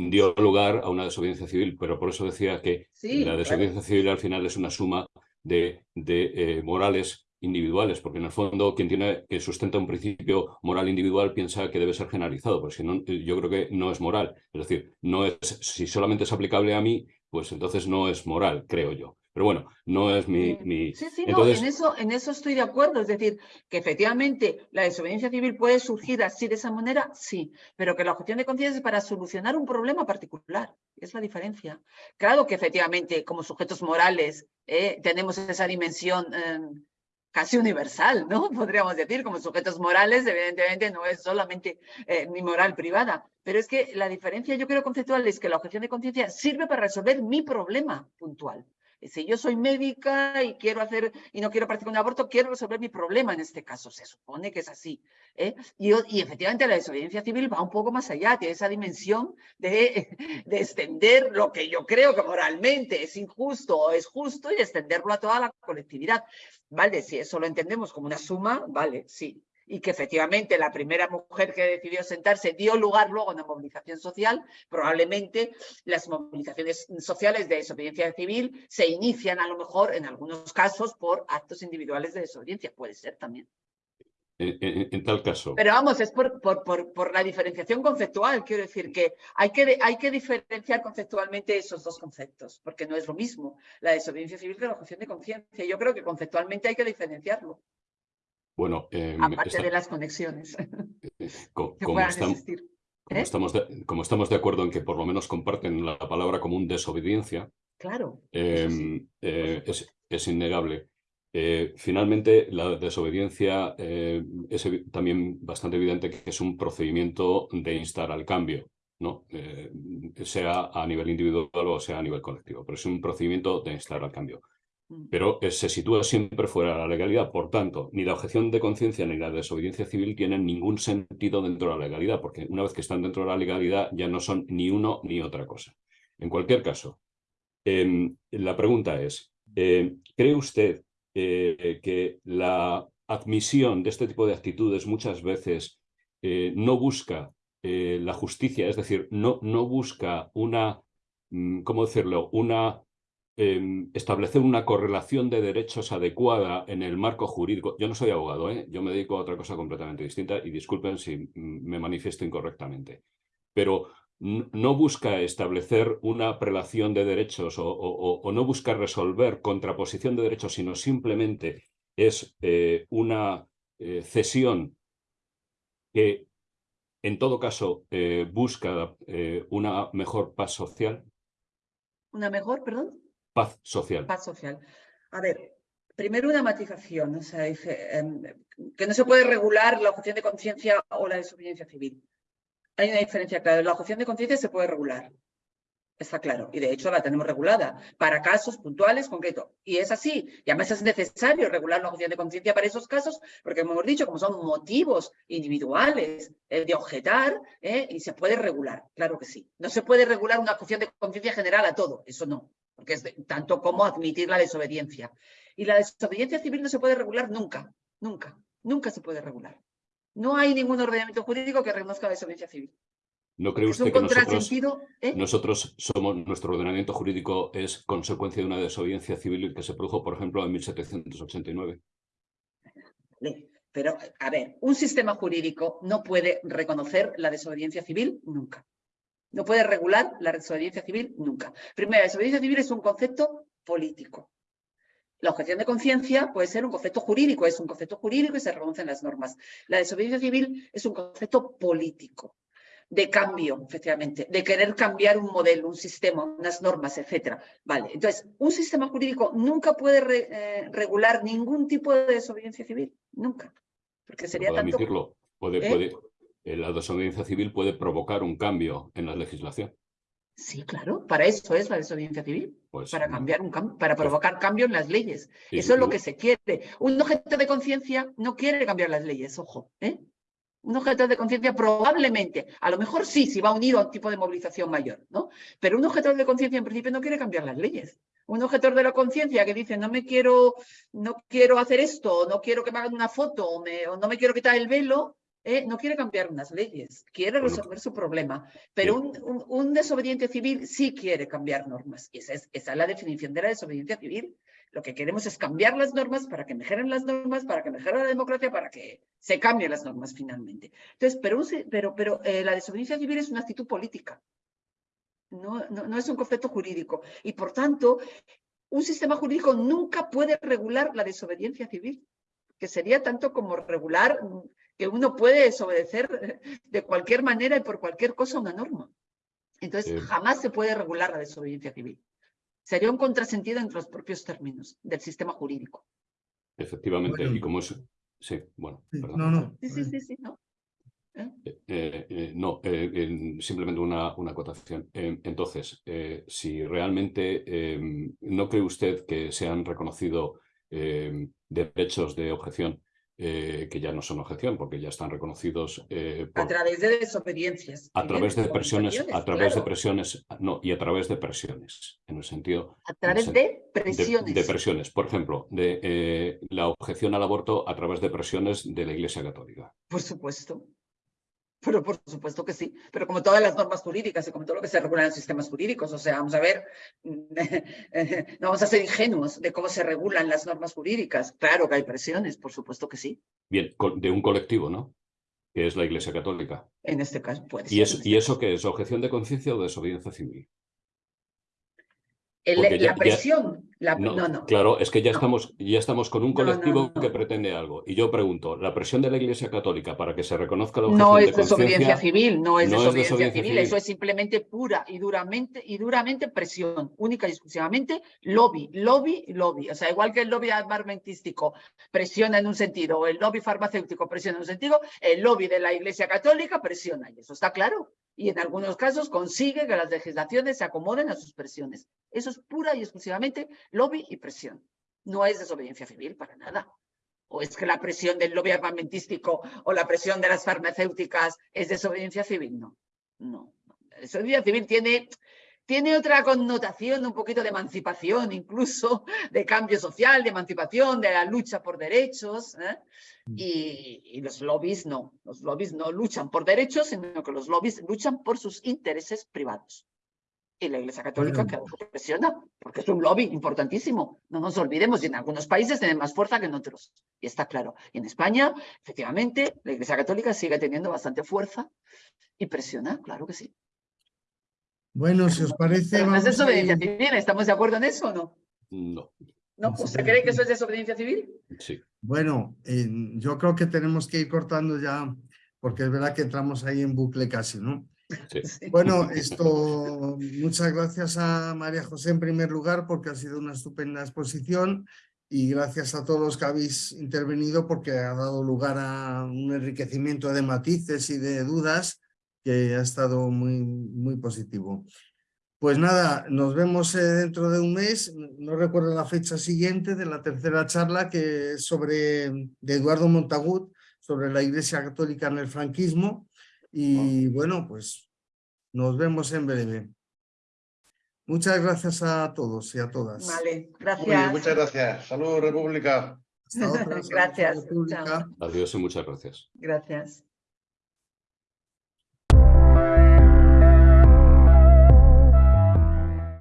dio lugar a una desobediencia civil, pero por eso decía que la desobediencia civil al final es una suma de, de eh, morales individuales, porque en el fondo quien tiene que sustenta un principio moral individual piensa que debe ser generalizado, porque si no, yo creo que no es moral. Es decir, no es, si solamente es aplicable a mí, pues entonces no es moral, creo yo. Pero bueno, no es mi... mi... Sí, sí, no, en eso, en eso estoy de acuerdo. Es decir, que efectivamente la desobediencia civil puede surgir así de esa manera, sí, pero que la objeción de conciencia es para solucionar un problema particular. Es la diferencia. Claro que efectivamente como sujetos morales eh, tenemos esa dimensión em, casi universal, ¿no? Podríamos decir, como sujetos morales, evidentemente no es solamente eh, mi moral privada, pero es que la diferencia yo creo conceptual es que la objeción de conciencia sirve para resolver mi problema puntual. Si yo soy médica y quiero hacer y no quiero practicar un aborto, quiero resolver mi problema en este caso. Se supone que es así. ¿eh? Y, efectivamente la desobediencia civil va un poco más allá, tiene esa dimensión de, de extender lo que yo creo que moralmente es injusto o es justo y extenderlo a toda la colectividad. Vale, si eso lo entendemos como una suma, vale, sí y que efectivamente la primera mujer que decidió sentarse dio lugar luego a una movilización social, probablemente las movilizaciones sociales de desobediencia civil se inician a lo mejor en algunos casos por actos individuales de desobediencia, puede ser también. En, tal caso. Pero vamos, es por, por, por, la diferenciación conceptual, quiero decir que hay, que hay que diferenciar conceptualmente esos dos conceptos, porque no es lo mismo la desobediencia civil que la objeción de conciencia. Yo creo que conceptualmente hay que diferenciarlo. Bueno, eh, aparte de las conexiones. como, estamos, de, como, estamos de, acuerdo en que por lo menos comparten la palabra común desobediencia, claro, em, eh, es, es, innegable Eh, finalmente, la desobediencia eh, es también bastante evidente que es un procedimiento de instar al cambio, ¿no? Eh, sea a nivel individual o sea a nivel colectivo, pero es un procedimiento de instar al cambio. Pero se sitúa siempre fuera de la legalidad, por tanto, ni la objeción de conciencia ni la desobediencia civil tienen ningún sentido dentro de la legalidad, porque una vez que están dentro de la legalidad ya no son ni uno ni otra cosa. En cualquier caso, em, la pregunta es, ¿cree usted eh, que la admisión de este tipo de actitudes muchas veces eh, no busca eh, la justicia, es decir, no, no busca una, mm, ¿cómo decirlo?, una establecer una correlación de derechos adecuada en el marco jurídico. Yo no soy abogado, yo me dedico a otra cosa completamente distinta y disculpen si me manifiesto incorrectamente. Pero no busca establecer una prelación de derechos o, no busca resolver contraposición de derechos, sino simplemente es eh, una eh, cesión que en todo caso eh, busca una mejor paz social. ¿Una mejor, perdón? Paz social. Paz social. A ver, primero una matización, o sea, dice em, que no se puede regular la objeción de conciencia o la desobediencia civil hay una diferencia clara. La objeción de conciencia se puede regular. Está claro. Y de hecho la tenemos regulada para casos puntuales, concretos. Y es así. Y además es necesario regular la objeción de conciencia para esos casos, porque como hemos dicho, como son motivos individuales eh, de objetar, eh, y se puede regular. Claro que sí. No se puede regular una objeción de conciencia general a todo. Eso no. Porque es tanto como admitir la desobediencia. Y la desobediencia civil no se puede regular nunca. Nunca. Nunca se puede regular. No hay ningún ordenamiento jurídico que reconozca la desobediencia civil. ¿No cree usted que nosotros, ¿eh? nosotros, somos, nuestro ordenamiento jurídico es consecuencia de una desobediencia civil que se produjo, por ejemplo, en 1789? Pero, a ver, un sistema jurídico no puede reconocer la desobediencia civil nunca. No puede regular la desobediencia civil nunca. Primero, la desobediencia civil es un concepto político. La objeción de conciencia puede ser un concepto jurídico, es un concepto jurídico y se reconocen las normas. La desobediencia civil es un concepto político, de cambio, efectivamente, de querer cambiar un modelo, un sistema, unas normas, etcétera. Vale, entonces, un sistema jurídico nunca puede eh, regular ningún tipo de desobediencia civil, nunca. Porque sería puede tanto... Admitirlo. Puede, ¿Eh? puede, eh, la desobediencia civil puede provocar un cambio en la legislación. Sí, claro, para eso es la desobediencia civil, pues, para cambiar un para pues provocar cambio en las leyes. eso es lo que se quiere. Un objeto de conciencia no quiere cambiar las leyes, ojo. ¿eh? Un objeto de conciencia probablemente, a lo mejor sí, si va unido a un tipo de movilización mayor, ¿no? Pero un objeto de conciencia en principio no quiere cambiar las leyes. Un objeto de la conciencia que dice no me quiero, no quiero hacer esto, no quiero que me hagan una foto, o no me quiero quitar el velo, ¿eh? no quiere cambiar unas leyes, quiere resolver su problema, pero un, desobediente civil sí quiere cambiar normas. Y esa es, esa es la definición de la desobediencia civil. Lo que queremos es cambiar las normas para que mejoren las normas, para que mejore la democracia, para que se cambien las normas finalmente. Entonces, pero, pero, pero eh, la desobediencia civil es una actitud política, no, no, no es un concepto jurídico. Y por tanto, un sistema jurídico nunca puede regular la desobediencia civil, que sería tanto como regular que uno puede desobedecer de cualquier manera y por cualquier cosa una norma. Entonces, jamás se puede regular la desobediencia civil. Sería un contrasentido entre los propios términos del sistema jurídico. Efectivamente, y como es... Sí, bueno, perdón. No, no. Sí, sí, sí, sí no. ¿Eh? Eh, eh, no, simplemente una, una acotación. entonces, si realmente no cree usted que se han reconocido derechos de objeción eh, que ya no son objeción porque ya están reconocidos eh, a través de desobediencias a través de presiones a través de presiones no y a través de presiones en el sentido a través de presiones de, presiones. Por ejemplo de eh, la objeción al aborto a través de presiones de la Iglesia Católica. Por supuesto pero por supuesto que sí, pero como todas las normas jurídicas y como todo lo que se regula en los sistemas jurídicos, o sea, vamos a ver, no vamos a ser ingenuos de cómo se regulan las normas jurídicas. Claro que hay presiones, por supuesto que sí. Bien, de un colectivo, ¿no? Que es la Iglesia Católica. En este caso puede ¿Y ser. ¿Y eso qué es? ¿Objeción de conciencia o desobediencia civil? La presión, no, no, Claro, es que ya, estamos, ya estamos con un colectivo que pretende algo. Y yo pregunto, ¿la presión de la Iglesia Católica para que se reconozca la No es desobediencia civil, no es, desobediencia, civil, eso es simplemente pura y duramente, y duramente presión, única y exclusivamente lobby, lobby, lobby. O sea, igual que el lobby armamentístico presiona en un sentido, o el lobby farmacéutico presiona en un sentido, el lobby de la Iglesia Católica presiona, y eso está claro y en algunos casos consigue que las legislaciones se acomoden a sus presiones. Eso es pura y exclusivamente lobby y presión. No es desobediencia civil para nada. ¿O es que la presión del lobby armamentístico o la presión de las farmacéuticas es desobediencia civil? No, no. Desobediencia civil tiene tiene otra connotación, un poquito de emancipación, incluso de cambio social, de emancipación, de la lucha por derechos. ¿eh? Mm. Y, los lobbies no, los lobbies no luchan por derechos, sino que los lobbies luchan por sus intereses privados. Y la Iglesia Católica que presiona, porque es un lobby importantísimo. No nos olvidemos, y en algunos países tienen más fuerza que en otros. Y está claro. Y en España, efectivamente, la Iglesia Católica sigue teniendo bastante fuerza y presiona, claro que sí. Bueno, si os parece... ¿Es desobediencia civil? ¿Estamos de acuerdo en eso o no? No. ¿No? ¿Usted cree que eso es desobediencia civil? Sí. Bueno, yo creo que tenemos que ir cortando ya, porque es verdad que entramos ahí en bucle casi, ¿no? Sí. Bueno, esto, muchas gracias a María José en primer lugar porque ha sido una estupenda exposición y gracias a todos los que habéis intervenido porque ha dado lugar a un enriquecimiento de matices y de dudas que ha estado muy, muy positivo. Pues nada, nos vemos eh, dentro de un mes, no recuerdo la fecha siguiente de la tercera charla que es sobre, de Eduardo Montagut, sobre la Iglesia Católica en el franquismo y bueno, pues nos vemos en breve. Muchas gracias a todos y a todas. Vale, gracias. muchas gracias. Salud, República. gracias. Adiós y muchas gracias. Gracias.